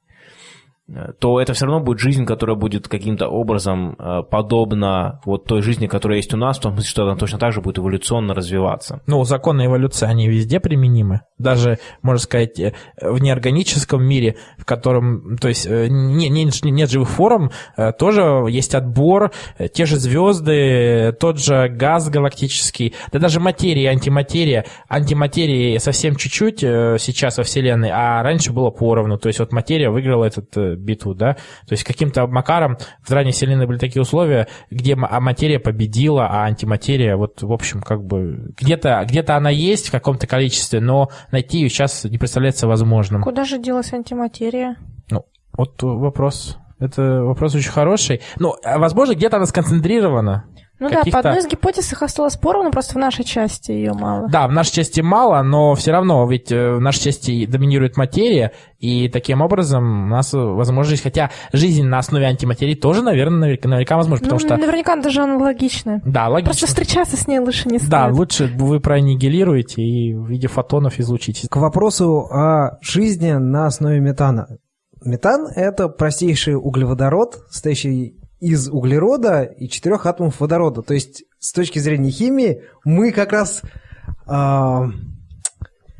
то это все равно будет жизнь, которая будет каким-то образом э, подобна вот той жизни, которая есть у нас, в том смысле, что она точно так же будет эволюционно развиваться. Ну, законы эволюции, они везде применимы. Даже, можно сказать, э, в неорганическом мире, в котором, то есть, не, не, нет живых форм, тоже есть отбор, те же звезды, тот же газ галактический, да даже материя антиматерия. Антиматерии совсем чуть-чуть сейчас во Вселенной, а раньше было поровну. То есть, вот материя выиграла этот битву, да, то есть каким-то макаром в ранней вселенной были такие условия, где а материя победила, а антиматерия, вот, в общем, как бы, где-то где она есть в каком-то количестве, но найти ее сейчас не представляется возможным. Куда же делась антиматерия? Ну, вот вопрос. Это вопрос очень хороший. Ну, а, возможно, где-то она сконцентрирована. Ну да, по одной из гипотез их осталось поровну, просто в нашей части ее мало. Да, в нашей части мало, но все равно, ведь э, в нашей части доминирует материя, и таким образом у нас возможно жизнь. Хотя жизнь на основе антиматерии тоже, наверное, наверняка, наверняка возможно, потому ну, что... Наверняка даже аналогичная. Да, логично. Просто встречаться с ней лучше не стоит. Да, лучше вы проаннигилируете и в виде фотонов излучите. К вопросу о жизни на основе метана. Метан – это простейший углеводород, состоящий из углерода и четырех атомов водорода. То есть с точки зрения химии мы как раз... Э,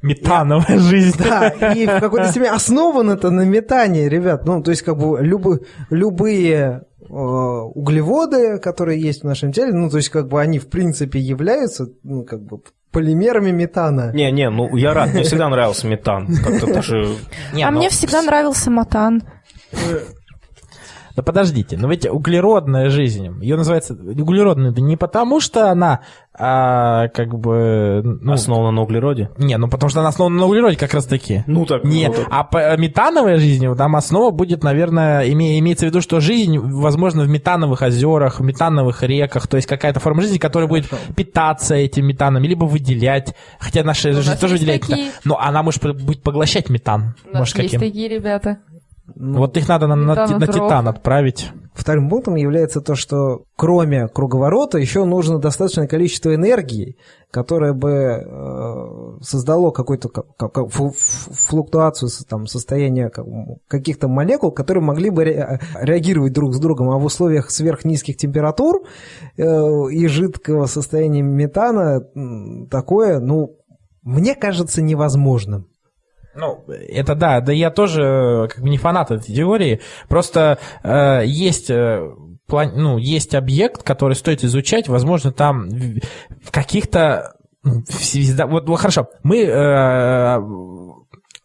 Метановая жизнь. Да, и в какой-то степени основан это на метане, ребят. Ну, то есть, как бы любы, любые э, углеводы, которые есть в нашем теле, ну, то есть, как бы они, в принципе, являются, ну, как бы полимерами метана. Не-не, ну, я рад, мне всегда нравился метан. Даже... Не, а но... мне всегда нравился матан. Да подождите, но ведь углеродная жизнь, ее называется углеродной, да не потому, что она а, как бы... Ну, основана на углероде? Не, ну потому что она основана на углероде как раз таки. Ну так. Не, ну, так. а по, метановая жизнь, там основа будет, наверное, име, имеется в виду, что жизнь, возможно, в метановых озерах, в метановых реках, то есть какая-то форма жизни, которая будет питаться этим метаном, либо выделять, хотя наша жизнь тоже выделяет такие... метан, но она может будет поглощать метан. У нас может, есть каким? такие ребята. Ну, вот их надо на, на, на Титан отправить. Вторым пунктом является то, что кроме круговорота еще нужно достаточное количество энергии, которое бы э, создало какую-то как, флуктуацию там, состояния каких-то молекул, которые могли бы реагировать друг с другом, а в условиях сверхнизких температур э, и жидкого состояния метана такое, ну, мне кажется невозможным. Ну, это да, да я тоже э, как бы не фанат этой теории. Просто э, есть э, план, ну, есть объект, который стоит изучать, возможно, там в каких-то ну, вот, вот хорошо, мы э,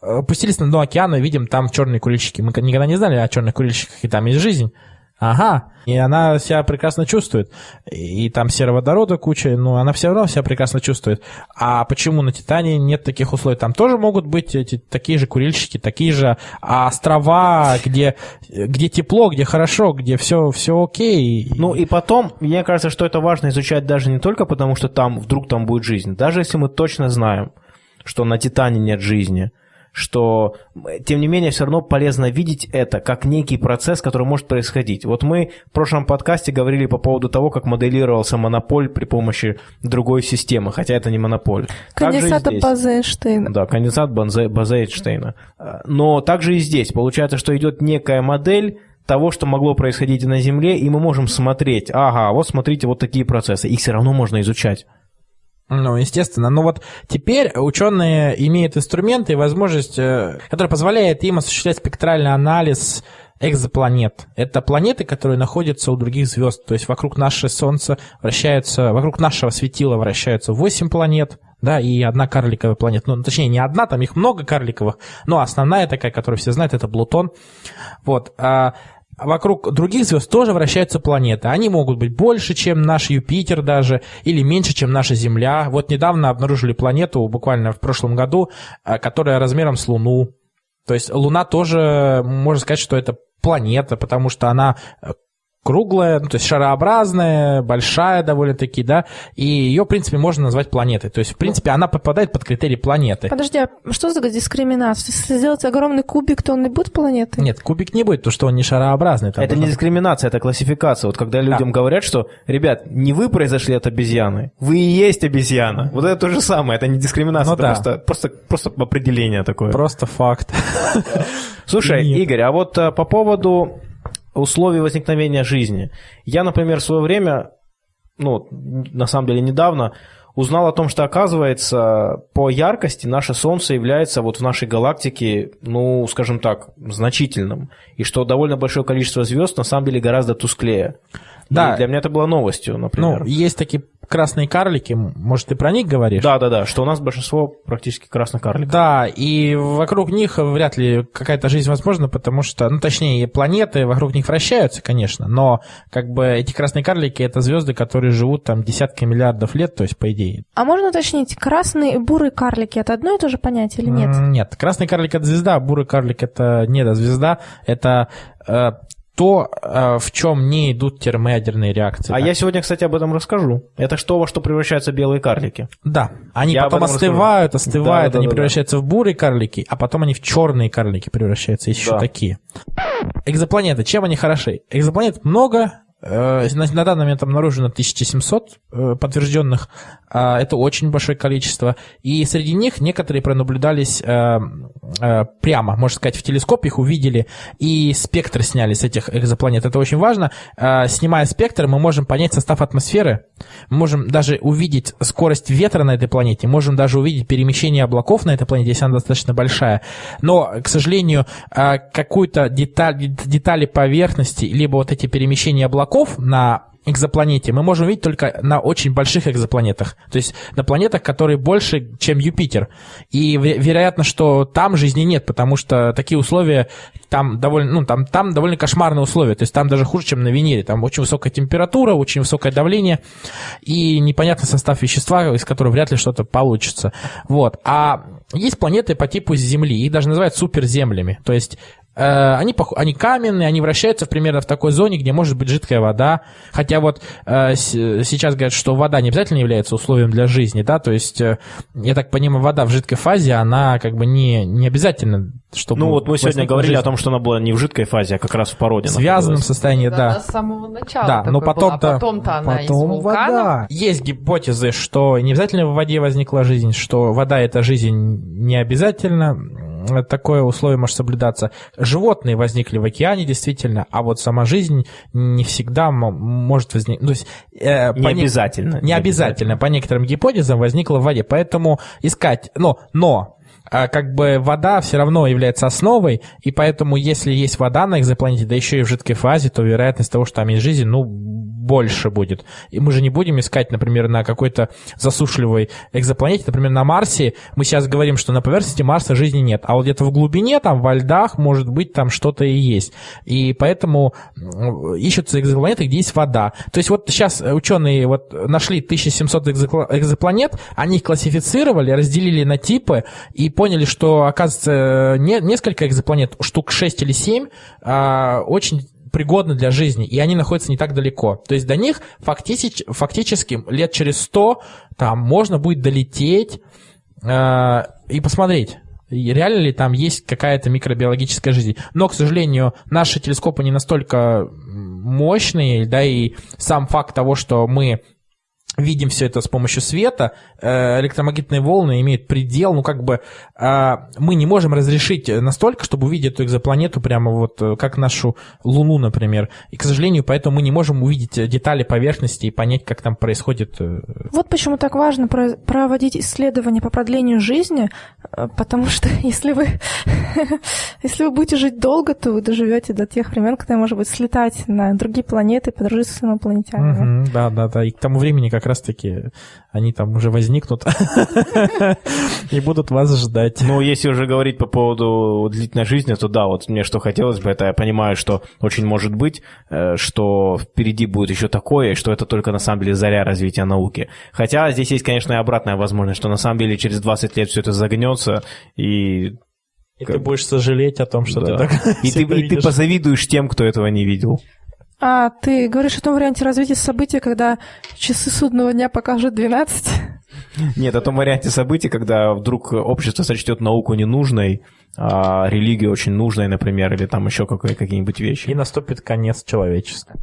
опустились на дно океана, видим там черные курильщики. Мы никогда не знали о черных курильщиках, и там есть жизнь. Ага, и она себя прекрасно чувствует. И там сероводорода куча, но она все равно себя прекрасно чувствует. А почему на Титане нет таких условий? Там тоже могут быть эти, такие же курильщики, такие же острова, где, где тепло, где хорошо, где все, все окей. Ну и потом, мне кажется, что это важно изучать даже не только потому, что там вдруг там будет жизнь. Даже если мы точно знаем, что на Титане нет жизни, что, тем не менее, все равно полезно видеть это как некий процесс, который может происходить. Вот мы в прошлом подкасте говорили по поводу того, как моделировался монополь при помощи другой системы, хотя это не монополь. Конденсат базы Эйнштейна. Да, конденсат базы Эйнштейна. Но также и здесь. Получается, что идет некая модель, того, что могло происходить на Земле, и мы можем смотреть, ага, вот смотрите, вот такие процессы. Их все равно можно изучать. Ну, естественно. Но вот теперь ученые имеют инструменты и возможность, э, которая позволяет им осуществлять спектральный анализ экзопланет. Это планеты, которые находятся у других звезд. То есть вокруг нашего Солнца вращаются, вокруг нашего светила вращаются 8 планет, да, и одна карликовая планета. Ну, точнее, не одна, там их много карликовых, но основная такая, которую все знают, это Плутон. Вот. А вокруг других звезд тоже вращаются планеты. Они могут быть больше, чем наш Юпитер даже, или меньше, чем наша Земля. Вот недавно обнаружили планету, буквально в прошлом году, э, которая размером с Луну. То есть Луна тоже, можно сказать, что это планета, потому что она э, круглая, ну, то есть шарообразная, большая довольно-таки, да, и ее, в принципе, можно назвать планетой. То есть, в принципе, она попадает под критерий планеты. Подожди, а что за дискриминация? Если сделать огромный кубик, то он не будет планетой? Нет, кубик не будет, то что он не шарообразный. это не дискриминация, это классификация. Вот когда людям да. говорят, что, ребят, не вы произошли от обезьяны, вы и есть обезьяна. Вот это то же самое, это не дискриминация, ну, это да. просто, просто, просто определение такое. Просто факт. Слушай, Игорь, а вот а, по поводу условий возникновения жизни. Я, например, в свое время, ну, на самом деле недавно, узнал о том, что, оказывается, по яркости наше Солнце является вот в нашей галактике, ну, скажем так, значительным. И что довольно большое количество звезд на самом деле гораздо тусклее. Да. И для меня это было новостью, например. Ну, есть такие красные карлики, может, ты про них говоришь? Да, да, да, что у нас большинство практически красных карликов. Да, и вокруг них вряд ли какая-то жизнь возможна, потому что, ну, точнее, планеты вокруг них вращаются, конечно, но как бы эти красные карлики — это звезды, которые живут там десятки миллиардов лет, то есть по идее. А можно уточнить, красные и бурые карлики — это одно и то же понятие или нет? Нет, красный карлик — это звезда, а бурый карлик — это не да, звезда, это э, то, э, в чем не идут термоядерные реакции. А так. я сегодня, кстати, об этом расскажу. Это что, во что превращаются белые карлики? Да, они я потом остывают, расскажу. остывают, да, они да, превращаются да. в бурые карлики, а потом они в черные карлики превращаются. Есть да. еще такие. Экзопланеты, чем они хороши? Экзопланет много, на данный момент обнаружено 1700 э, подтвержденных. А, это очень большое количество. И среди них некоторые пронаблюдались э, прямо, можно сказать, в телескоп их увидели и спектр сняли с этих экзопланет. Это очень важно. Снимая спектр, мы можем понять состав атмосферы, можем даже увидеть скорость ветра на этой планете, можем даже увидеть перемещение облаков на этой планете, если она достаточно большая. Но, к сожалению, какую-то деталь, детали поверхности, либо вот эти перемещения облаков, облаков на экзопланете мы можем видеть только на очень больших экзопланетах. То есть на планетах, которые больше, чем Юпитер. И вероятно, что там жизни нет, потому что такие условия там довольно, ну, там, там довольно кошмарные условия. То есть там даже хуже, чем на Венере. Там очень высокая температура, очень высокое давление и непонятный состав вещества, из которого вряд ли что-то получится. Вот. А есть планеты по типу Земли, их даже называют суперземлями. То есть они, они каменные, они вращаются примерно в такой зоне, где может быть жидкая вода. Хотя вот э, сейчас говорят, что вода не обязательно является условием для жизни, да, то есть, э, я так понимаю, вода в жидкой фазе, она как бы не, не обязательно, чтобы... Ну вот мы сегодня говорили жизнь. о том, что она была не в жидкой фазе, а как раз в породе. В связанном состоянии, да. да. С самого начала Да, но потом-то... Потом-то она потом из вулкана. Вода. Есть гипотезы, что не обязательно в воде возникла жизнь, что вода — это жизнь не обязательно, такое условие может соблюдаться. Животные возникли в океане, действительно, а вот сама жизнь не всегда может возникнуть. То есть, э, не, обязательно, не, не обязательно. По некоторым гипотезам возникла в воде. Поэтому искать... Но, но как бы вода все равно является основой, и поэтому если есть вода на экзопланете, да еще и в жидкой фазе, то вероятность того, что там есть жизнь, ну, больше будет. И мы же не будем искать, например, на какой-то засушливой экзопланете, например, на Марсе. Мы сейчас говорим, что на поверхности Марса жизни нет, а вот где-то в глубине, там, во льдах, может быть, там что-то и есть. И поэтому ищутся экзопланеты, где есть вода. То есть вот сейчас ученые вот нашли 1700 экзопланет, они их классифицировали, разделили на типы и поняли, что, оказывается, не, несколько экзопланет, штук 6 или 7, а, очень пригодны для жизни, и они находятся не так далеко. То есть до них фактически, фактически лет через 100 там можно будет долететь э, и посмотреть, реально ли там есть какая-то микробиологическая жизнь. Но, к сожалению, наши телескопы не настолько мощные, да, и сам факт того, что мы видим все это с помощью света, э, электромагнитные волны имеют предел, ну как бы а, мы не можем разрешить настолько, чтобы увидеть эту экзопланету прямо вот э, как нашу Луну, например. И, к сожалению, поэтому мы не можем увидеть детали поверхности и понять, как там происходит. Э, вот почему так важно проводить исследования по продлению жизни, потому что если вы, если вы будете жить долго, то вы доживете до тех времен, когда, может быть, слетать на другие планеты, подружиться с инопланетянами. да, да, да. И к тому времени, как раз-таки они там уже возникнут и будут вас ждать. Ну, если уже говорить по поводу длительной жизни, то да, вот мне что хотелось бы, это я понимаю, что очень может быть, э, что впереди будет еще такое, что это только на самом деле заря развития науки. Хотя здесь есть, конечно, и обратная возможность, что на самом деле через 20 лет все это загнется и и ты будешь сожалеть о том, что да. ты так и ты, и ты позавидуешь тем, кто этого не видел. А ты говоришь о том варианте развития событий, когда часы судного дня покажут 12? Нет, о том варианте событий, когда вдруг общество сочтет науку ненужной, а религию очень нужной, например, или там еще какие-нибудь вещи. И наступит конец человечества.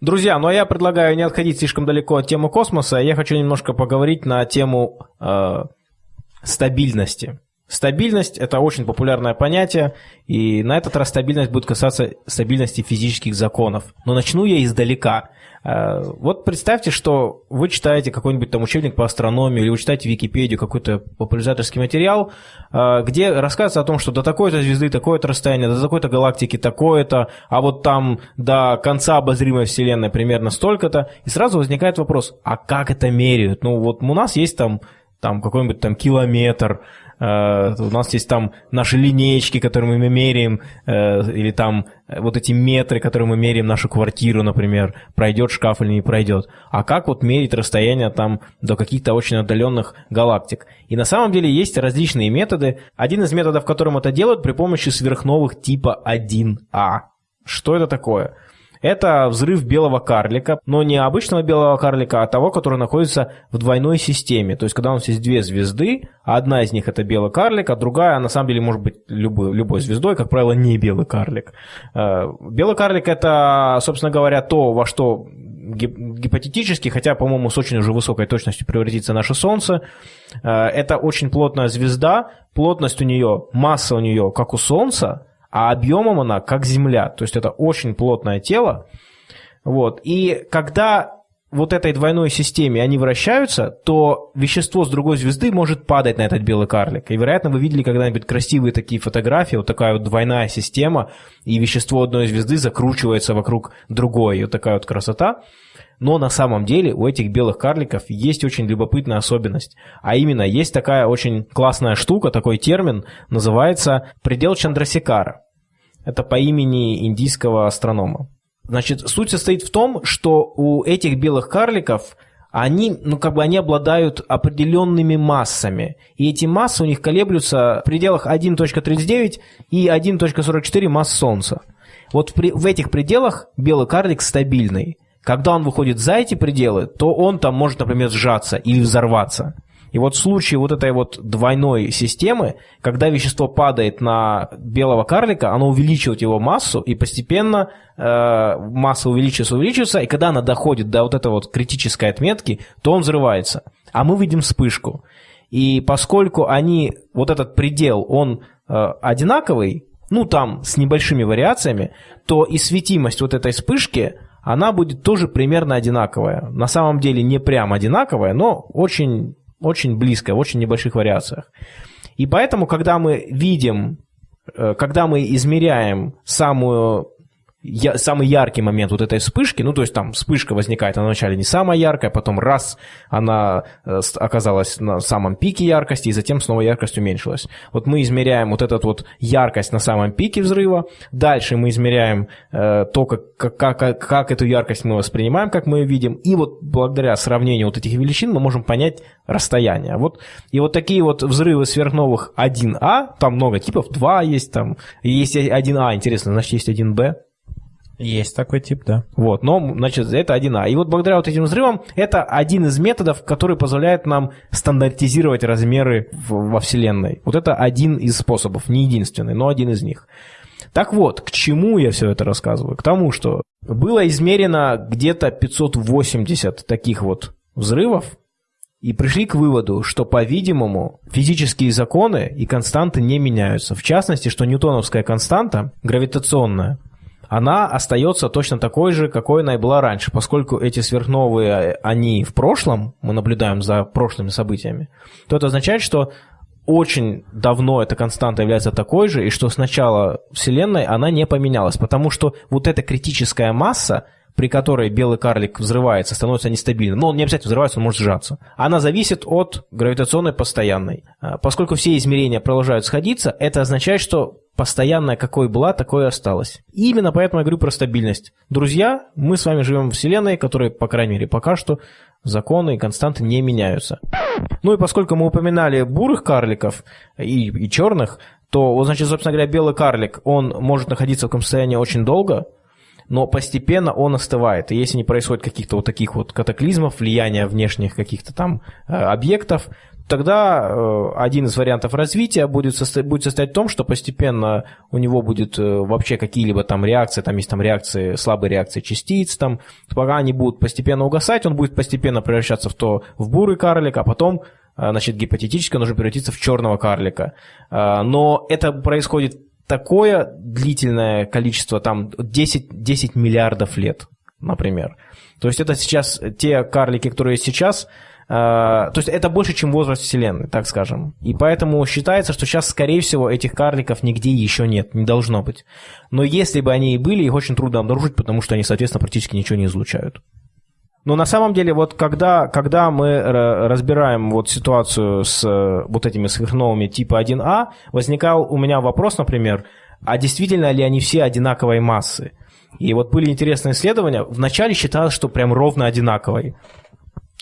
Друзья, ну а я предлагаю не отходить слишком далеко от темы космоса. Я хочу немножко поговорить на тему э, стабильности. Стабильность – это очень популярное понятие, и на этот раз стабильность будет касаться стабильности физических законов. Но начну я издалека. Э, вот представьте, что вы читаете какой-нибудь там учебник по астрономии, или вы читаете Википедию, какой-то популяризаторский материал, э, где рассказывается о том, что до такой-то звезды такое-то расстояние, до такой-то галактики такое-то, а вот там до конца обозримой Вселенной примерно столько-то, и сразу возникает вопрос, а как это меряют? Ну вот у нас есть там там какой-нибудь там километр, у нас есть там наши линейки, которые мы меряем, э, или там вот эти метры, которые мы меряем нашу квартиру, например, пройдет шкаф или не пройдет. А как вот мерить расстояние там до каких-то очень отдаленных галактик? И на самом деле есть различные методы. Один из методов, которым это делают, при помощи сверхновых типа 1А. Что это такое? Это взрыв белого карлика, но не обычного белого карлика, а того, который находится в двойной системе. То есть, когда у нас есть две звезды, одна из них это белый карлик, а другая, на самом деле, может быть любой, любой звездой, как правило, не белый карлик. Э, белый карлик это, собственно говоря, то, во что гипотетически, хотя, по-моему, с очень уже высокой точностью превратится наше Солнце. Э, это очень плотная звезда, плотность у нее, масса у нее, как у Солнца, а объемом она как Земля. То есть это очень плотное тело. Вот. И когда вот этой двойной системе они вращаются, то вещество с другой звезды может падать на этот белый карлик. И, вероятно, вы видели когда-нибудь красивые такие фотографии, вот такая вот двойная система, и вещество одной звезды закручивается вокруг другой. И вот такая вот красота. Но на самом деле у этих белых карликов есть очень любопытная особенность. А именно, есть такая очень классная штука, такой термин, называется предел Чандрасикара. Это по имени индийского астронома. Значит, суть состоит в том, что у этих белых карликов они, ну, как бы они обладают определенными массами. И эти массы у них колеблются в пределах 1.39 и 1.44 масс Солнца. Вот в, этих пределах белый карлик стабильный. Когда он выходит за эти пределы, то он там может, например, сжаться или взорваться. И вот в случае вот этой вот двойной системы, когда вещество падает на белого карлика, оно увеличивает его массу, и постепенно э, масса увеличивается, увеличивается, и когда она доходит до вот этой вот критической отметки, то он взрывается. А мы видим вспышку. И поскольку они, вот этот предел, он э, одинаковый, ну там с небольшими вариациями, то и светимость вот этой вспышки, она будет тоже примерно одинаковая. На самом деле не прям одинаковая, но очень очень близкая, в очень небольших вариациях. И поэтому, когда мы видим, э, когда мы измеряем самую я, самый яркий момент вот этой вспышки, ну, то есть там вспышка возникает, она вначале не самая яркая, потом раз она э, оказалась на самом пике яркости, и затем снова яркость уменьшилась. Вот мы измеряем вот эту вот яркость на самом пике взрыва, дальше мы измеряем э, то, как, как, как, как эту яркость мы воспринимаем, как мы ее видим, и вот благодаря сравнению вот этих величин мы можем понять расстояние. Вот, и вот такие вот взрывы сверхновых 1А, там много типов, 2 есть, там есть 1А, интересно, значит есть 1Б, есть такой тип, да. Вот, но, значит, это 1А. И вот благодаря вот этим взрывам это один из методов, который позволяет нам стандартизировать размеры в, во Вселенной. Вот это один из способов, не единственный, но один из них. Так вот, к чему я все это рассказываю? К тому, что было измерено где-то 580 таких вот взрывов, и пришли к выводу, что, по-видимому, физические законы и константы не меняются. В частности, что ньютоновская константа, гравитационная, она остается точно такой же, какой она и была раньше, поскольку эти сверхновые, они в прошлом, мы наблюдаем за прошлыми событиями, то это означает, что очень давно эта константа является такой же, и что с начала Вселенной она не поменялась, потому что вот эта критическая масса, при которой белый карлик взрывается, становится нестабильным. Но он не обязательно взрывается, он может сжаться. Она зависит от гравитационной постоянной. А, поскольку все измерения продолжают сходиться, это означает, что постоянная какой была, такой и осталась. И именно поэтому я говорю про стабильность. Друзья, мы с вами живем в Вселенной, которой, по крайней мере, пока что законы и константы не меняются. Ну и поскольку мы упоминали бурых карликов и, и черных, то, значит, собственно говоря, белый карлик, он может находиться в таком состоянии очень долго, но постепенно он остывает. И если не происходит каких-то вот таких вот катаклизмов, влияния внешних каких-то там э, объектов, тогда э, один из вариантов развития будет, состо... будет состоять в том, что постепенно у него будет э, вообще какие-либо там реакции, там есть там реакции, слабые реакции частиц, там, пока они будут постепенно угасать, он будет постепенно превращаться в то, в бурый карлик, а потом э, значит, гипотетически уже превратиться в черного карлика. Э, но это происходит такое длительное количество, там 10, 10 миллиардов лет, например. То есть это сейчас те карлики, которые сейчас а, то есть это больше, чем возраст Вселенной, так скажем. И поэтому считается, что сейчас, скорее всего, этих карликов нигде еще нет, не должно быть. Но если бы они и были, их очень трудно обнаружить, потому что они, соответственно, практически ничего не излучают. Но на самом деле, вот когда, когда мы разбираем вот ситуацию с э, вот этими сверхновыми типа 1А, возникал у меня вопрос, например, а действительно ли они все одинаковой массы? И вот были интересные исследования. Вначале считалось, что прям ровно одинаковой.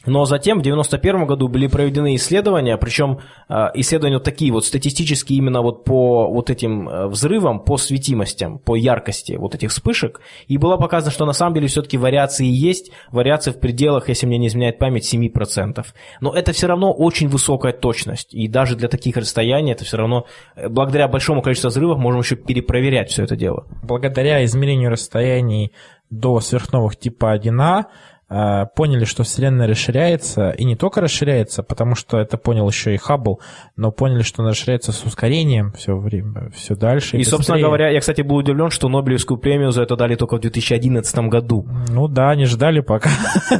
Но затем в 1991 году были проведены исследования, причем а, исследования вот такие вот статистические именно вот по вот этим э, взрывам, по светимостям, по яркости вот этих вспышек. И было показано, что на самом деле все-таки вариации есть, вариации в пределах, если мне не изменяет память, 7%. Но это все равно очень высокая точность. И даже для таких расстояний это все равно, э, благодаря большому количеству взрывов, можем еще перепроверять все это дело. Благодаря измерению расстояний до сверхновых типа 1А, Э, поняли, что Вселенная расширяется, и не только расширяется, потому что это понял еще и Хаббл, но поняли, что она расширяется с ускорением все время, все дальше. И, и собственно говоря, я, кстати, был удивлен, что Нобелевскую премию за это дали только в 2011 году. Ну да, они ждали пока. То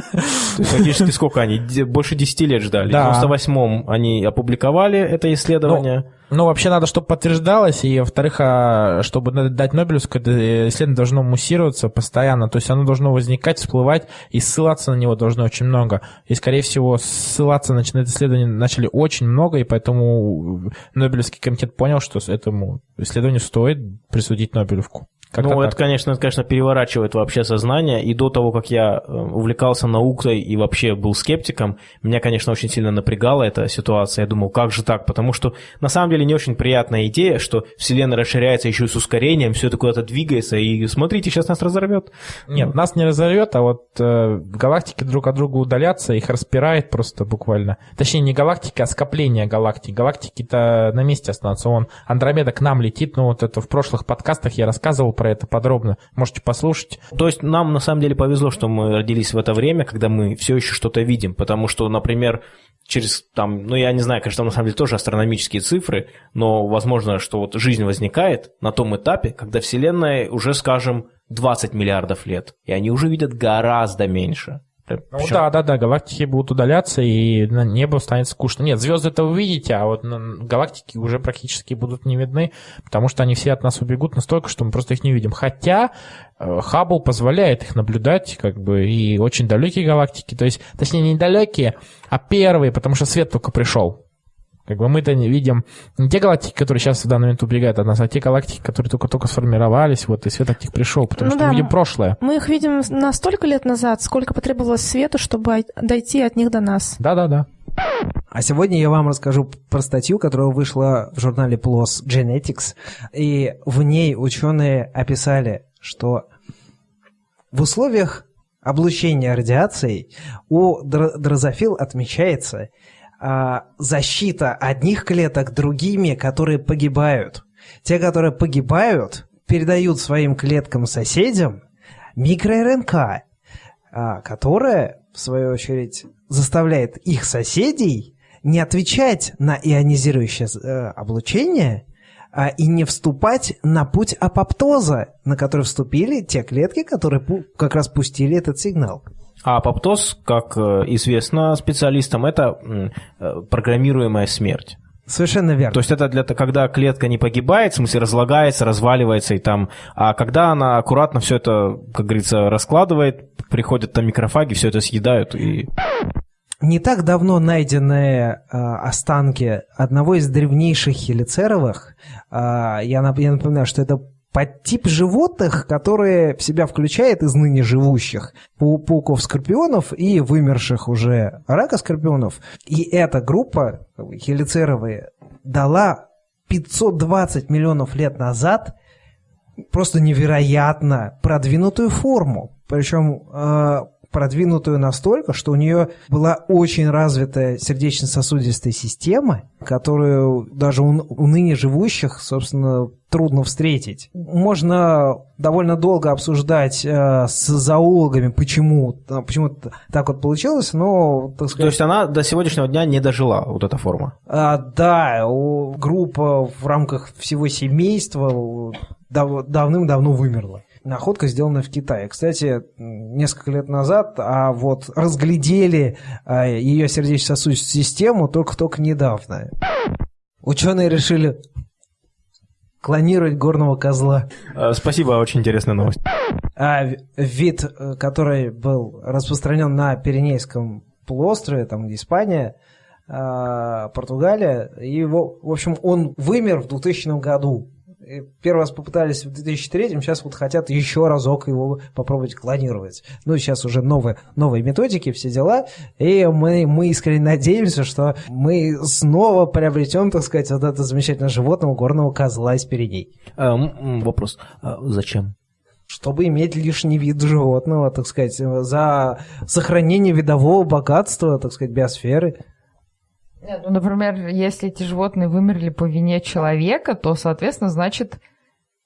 есть фактически сколько они? Больше 10 лет ждали. Да. В 98-м они опубликовали это исследование. Ну, вообще надо, чтобы подтверждалось, и, во-вторых, а, чтобы дать Нобелевскую, это исследование должно муссироваться постоянно, то есть оно должно возникать, всплывать, и ссылаться на него должно очень много. И, скорее всего, ссылаться на это исследование начали очень много, и поэтому Нобелевский комитет понял, что этому исследованию стоит присудить Нобелевку. Как ну, это, конечно, это, конечно, переворачивает вообще сознание. И до того, как я э, увлекался наукой и вообще был скептиком, меня, конечно, очень сильно напрягала эта ситуация. Я думал, как же так? Потому что на самом деле не очень приятная идея, что Вселенная расширяется еще и с ускорением, все это куда-то двигается, и смотрите, сейчас нас разорвет. Нет, нас не разорвет, а вот э, галактики друг от друга удалятся, их распирает просто буквально. Точнее, не галактики, а скопление галактик. Галактики-то на месте останутся. Вон, Андромеда к нам летит, ну вот это в прошлых подкастах я рассказывал про это подробно. Можете послушать. То есть нам на самом деле повезло, что мы родились в это время, когда мы все еще что-то видим, потому что, например, через там, ну я не знаю, конечно, там на самом деле тоже астрономические цифры, но возможно, что вот жизнь возникает на том этапе, когда Вселенная уже, скажем, 20 миллиардов лет, и они уже видят гораздо меньше. Ну да, да, да, галактики будут удаляться, и на небо станет скучно. Нет, звезды это вы видите, а вот галактики уже практически будут не видны, потому что они все от нас убегут настолько, что мы просто их не видим. Хотя э, Хаббл позволяет их наблюдать, как бы, и очень далекие галактики, то есть, точнее, не далекие, а первые, потому что свет только пришел. Как бы мы-то не видим не те галактики, которые сейчас в данный момент убегают от нас, а те галактики, которые только-только сформировались, вот, и свет от них пришел, потому ну что да, мы видим прошлое. Мы их видим на столько лет назад, сколько потребовалось свету, чтобы дойти от них до нас. Да-да-да. А сегодня я вам расскажу про статью, которая вышла в журнале PLOS Genetics, и в ней ученые описали, что в условиях облучения радиацией у дрозофил отмечается защита одних клеток другими, которые погибают. Те, которые погибают, передают своим клеткам-соседям микро-РНК, а, которая, в свою очередь, заставляет их соседей не отвечать на ионизирующее э, облучение а, и не вступать на путь апоптоза, на который вступили те клетки, которые как раз пустили этот сигнал. А апоптоз, как э, известно специалистам, это э, программируемая смерть. Совершенно верно. То есть это для когда клетка не погибает, в смысле разлагается, разваливается и там, а когда она аккуратно все это, как говорится, раскладывает, приходят там микрофаги, все это съедают и не так давно найденные э, останки одного из древнейших хелицеровых, э, я, я напоминаю, что это подтип животных, которые в себя включает из ныне живущих пауков-скорпионов и вымерших уже рака-скорпионов. И эта группа, хелицеровые, дала 520 миллионов лет назад просто невероятно продвинутую форму. Причем э, продвинутую настолько, что у нее была очень развитая сердечно-сосудистая система, которую даже у, у ныне живущих, собственно, трудно встретить. Можно довольно долго обсуждать э, с зоологами, почему, почему так вот получилось, но, так сказать... То есть она до сегодняшнего дня не дожила, вот эта форма? А, да, у, группа в рамках всего семейства дав, давным-давно вымерла. Находка сделана в Китае. Кстати, несколько лет назад, а вот разглядели а, ее сердечно-сосудистую систему только-только недавно. Ученые решили клонировать горного козла. А, спасибо, очень интересная новость. А, вид, э, который был распространен на Пиренейском полуострове, там где Испания, Португалия, его, в общем, он вымер в 2000 году. Первый раз попытались в 2003, сейчас вот хотят еще разок его попробовать клонировать. Ну, сейчас уже новые, новые методики, все дела, и мы, мы искренне надеемся, что мы снова приобретем, так сказать, вот это замечательное животное горного козла из Пиреней. А, вопрос, а зачем? чтобы иметь лишний вид животного, так сказать, за сохранение видового богатства, так сказать, биосферы. Ну, например, если эти животные вымерли по вине человека, то, соответственно, значит,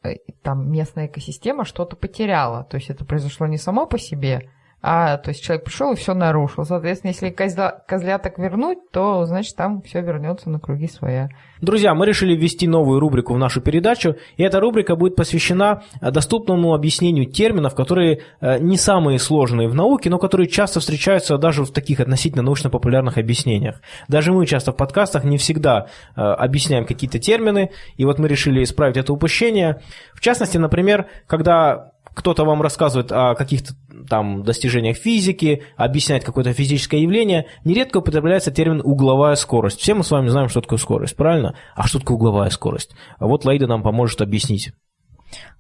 э, там местная экосистема что-то потеряла. То есть это произошло не само по себе, а то есть человек пришел и все нарушил. Соответственно, если козля, козляток вернуть, то значит там все вернется на круги своя. Друзья, мы решили ввести новую рубрику в нашу передачу, и эта рубрика будет посвящена э, доступному объяснению терминов, которые э, не самые сложные в науке, но которые часто встречаются даже в таких относительно научно-популярных объяснениях. Даже мы часто в подкастах не всегда э, объясняем какие-то термины, и вот мы решили исправить это упущение. В частности, например, когда кто-то вам рассказывает о каких-то там достижениях физики, объясняет какое-то физическое явление, нередко употребляется термин «угловая скорость». Все мы с вами знаем, что такое скорость, правильно? А что такое угловая скорость? А вот Лаида нам поможет объяснить.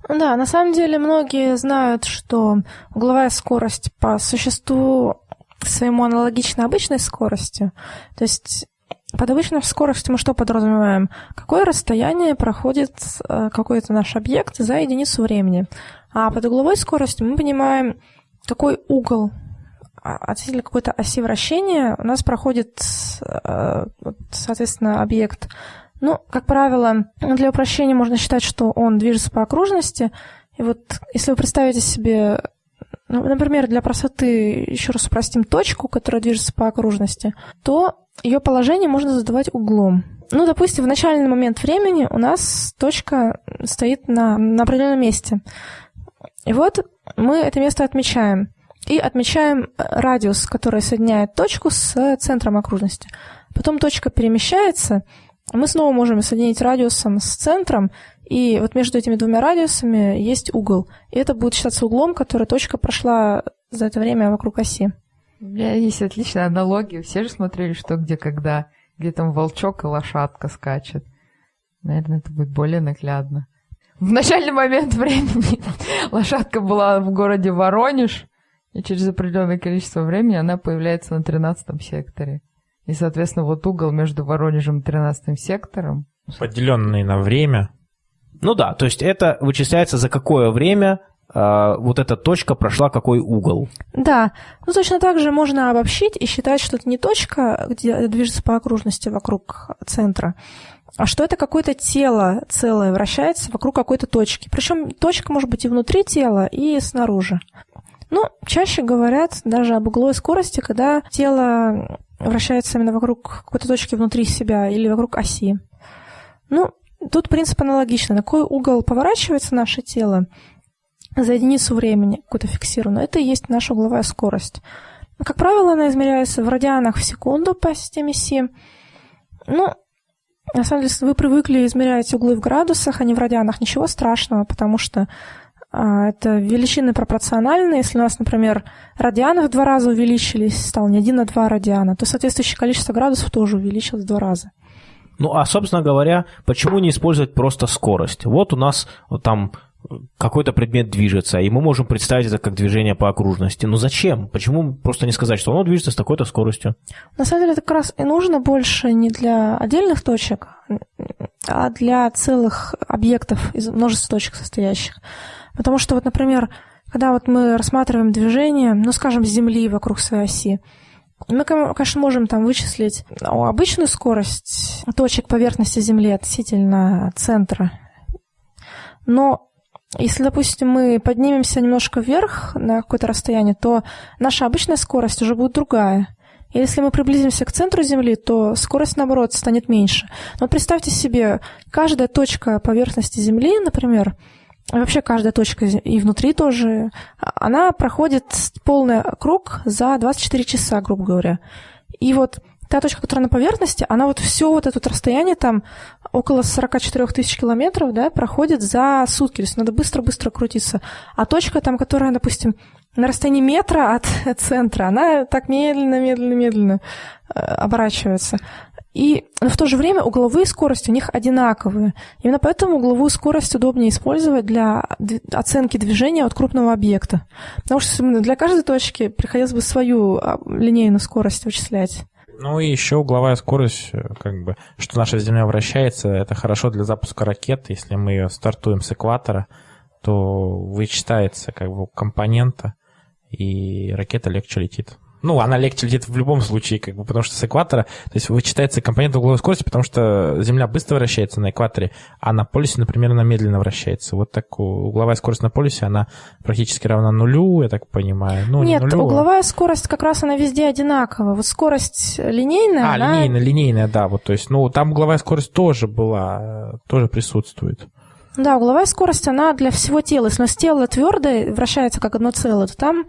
Да, на самом деле многие знают, что угловая скорость по существу своему аналогична обычной скорости. То есть под обычной скоростью мы что подразумеваем? Какое расстояние проходит э, какой-то наш объект за единицу времени? А под угловой скоростью мы понимаем, какой угол а, относительно какой-то оси вращения у нас проходит, э, соответственно, объект. Ну, как правило, для упрощения можно считать, что он движется по окружности. И вот если вы представите себе, ну, например, для простоты еще раз упростим точку, которая движется по окружности, то ее положение можно задавать углом. Ну, допустим, в начальный момент времени у нас точка стоит на, на определенном месте. И вот мы это место отмечаем. и отмечаем радиус, который соединяет точку с центром окружности. Потом точка перемещается, мы снова можем соединить радиусом с центром, и вот между этими двумя радиусами есть угол. И это будет считаться углом, который точка прошла за это время вокруг оси. У меня есть отличная аналогия. Все же смотрели «Что, где, когда», где там волчок и лошадка скачет. Наверное, это будет более наглядно. В начальный момент времени лошадка была в городе Воронеж, и через определенное количество времени она появляется на 13 секторе. И, соответственно, вот угол между Воронежем и 13 сектором. Поделенный на время. Ну да, то есть это вычисляется за какое время э, вот эта точка прошла какой угол. Да, ну точно так же можно обобщить и считать, что это не точка, где движется по окружности вокруг центра, что это какое-то тело целое вращается вокруг какой-то точки. Причем точка может быть и внутри тела, и снаружи. Ну, чаще говорят даже об угловой скорости, когда тело вращается именно вокруг какой-то точки внутри себя или вокруг оси. Ну, тут принцип аналогичный. На какой угол поворачивается наше тело за единицу времени, какую-то фиксированную, это и есть наша угловая скорость. Как правило, она измеряется в радианах в секунду по системе Си. Ну, на самом деле, если вы привыкли измерять углы в градусах, а не в радианах, ничего страшного, потому что а, это величины пропорциональные. Если у нас, например, радианы в два раза увеличились, стало не один, а два радиана, то соответствующее количество градусов тоже увеличилось в два раза. Ну, а, собственно говоря, почему не использовать просто скорость? Вот у нас вот там какой-то предмет движется, и мы можем представить это как движение по окружности. Но зачем? Почему просто не сказать, что оно движется с такой-то скоростью? На самом деле это как раз и нужно больше не для отдельных точек, а для целых объектов из множества точек состоящих. Потому что вот, например, когда вот мы рассматриваем движение, ну, скажем, Земли вокруг своей оси, мы, конечно, можем там вычислить ну, обычную скорость точек поверхности Земли относительно центра. Но если, допустим, мы поднимемся немножко вверх на какое-то расстояние, то наша обычная скорость уже будет другая. Если мы приблизимся к центру Земли, то скорость, наоборот, станет меньше. Но представьте себе, каждая точка поверхности Земли, например, вообще каждая точка и внутри тоже, она проходит полный круг за 24 часа, грубо говоря. И вот та точка, которая на поверхности, она вот все вот это расстояние там около 44 тысяч километров, да, проходит за сутки. То есть надо быстро-быстро крутиться. А точка там, которая, допустим, на расстоянии метра от центра, она так медленно, медленно, медленно э, оборачивается. И в то же время угловые скорости у них одинаковые. Именно поэтому угловую скорость удобнее использовать для оценки движения от крупного объекта. Потому что для каждой точки приходилось бы свою а, линейную скорость вычислять. Ну и еще угловая скорость, э, как бы, что наша Земля вращается, это хорошо для запуска ракет. Если мы ее стартуем с экватора, то вычитается как бы компонента, и ракета легче летит. Ну, она легче летит в любом случае, как бы, потому что с экватора, то есть вычитается компонент угловой скорости, потому что Земля быстро вращается на экваторе, а на полюсе, например, она медленно вращается. Вот так угловая скорость на полюсе, она практически равна нулю, я так понимаю. Ну, Нет, не нулю, угловая скорость как раз она везде одинакова. Вот скорость линейная, А, она... линейная, линейная, да, вот, то есть, ну, там угловая скорость тоже была, тоже присутствует. Да, угловая скорость, она для всего тела. Если у нас тело твердое, вращается как одно целое, то там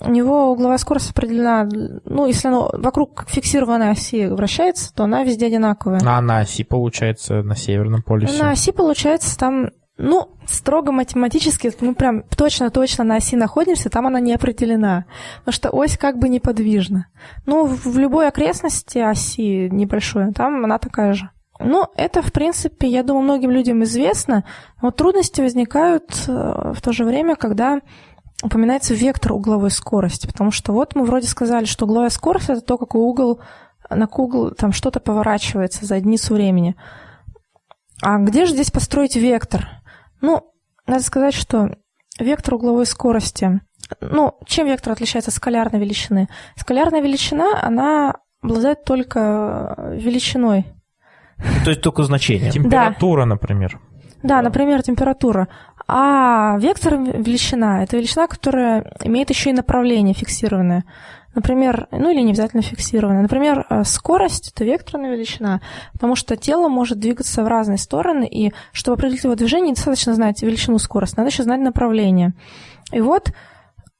у него угловая скорость определена, ну, если оно вокруг фиксированной оси вращается, то она везде одинаковая. А на оси, получается, на Северном полюсе? На оси, получается, там, ну, строго математически, мы прям точно-точно на оси находимся, там она не определена, потому что ось как бы неподвижна. Ну, в любой окрестности оси небольшой, там она такая же. Ну, это, в принципе, я думаю, многим людям известно. Но трудности возникают э, в то же время, когда упоминается вектор угловой скорости, потому что вот мы вроде сказали, что угловая скорость это то, какой угол на угол там что-то поворачивается за единицу времени. А где же здесь построить вектор? Ну, надо сказать, что вектор угловой скорости, ну, чем вектор отличается от скалярной величины? Скалярная величина, она обладает только величиной. То есть только значением. Температура, да. например. Да, например, температура. А вектор величина – это величина, которая имеет еще и направление фиксированное. Например, ну или не обязательно фиксированное. Например, э, скорость – это векторная величина, потому что тело может двигаться в разные стороны, и чтобы определить его движение, недостаточно знать величину скорости, надо еще знать направление. И вот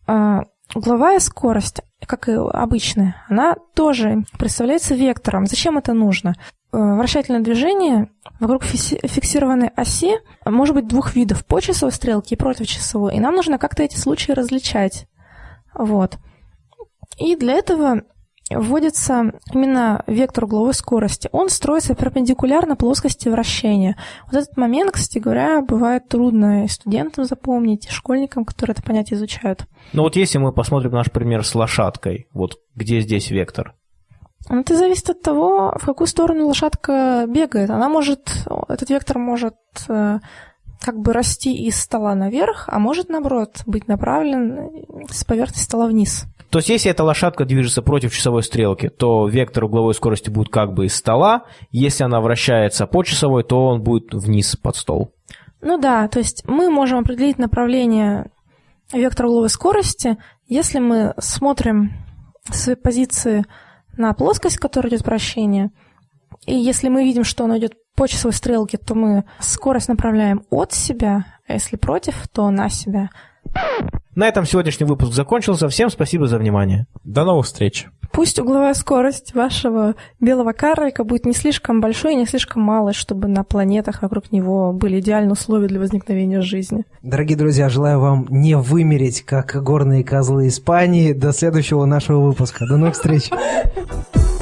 э, угловая скорость, как и обычная, она тоже представляется вектором. Зачем это нужно? Э, вращательное движение вокруг фиксированной оси может быть двух видов, по часовой стрелке и против часовой. И нам нужно как-то эти случаи различать. Вот. И для этого вводится именно вектор угловой скорости. Он строится перпендикулярно плоскости вращения. Вот этот момент, кстати говоря, бывает трудно и студентам запомнить, и школьникам, которые это понятие изучают. Ну вот если мы посмотрим наш пример с лошадкой, вот где здесь вектор? Ну, это зависит от того, в какую сторону лошадка бегает. Она может, этот вектор может э, как бы расти из стола наверх, а может, наоборот, быть направлен с поверхности стола вниз. То есть, если эта лошадка движется против часовой стрелки, то вектор угловой скорости будет как бы из стола. Если она вращается по часовой, то он будет вниз под стол. Ну да, то есть мы можем определить направление вектора угловой скорости, если мы смотрим с позиции на плоскость, которая идет вращение, и если мы видим, что она идет по часовой стрелке, то мы скорость направляем от себя, а если против, то на себя. На этом сегодняшний выпуск закончился. Всем спасибо за внимание. До новых встреч. Пусть угловая скорость вашего белого карлика будет не слишком большой и не слишком малой, чтобы на планетах вокруг него были идеальные условия для возникновения жизни. Дорогие друзья, желаю вам не вымереть, как горные козлы Испании. До следующего нашего выпуска. До новых встреч.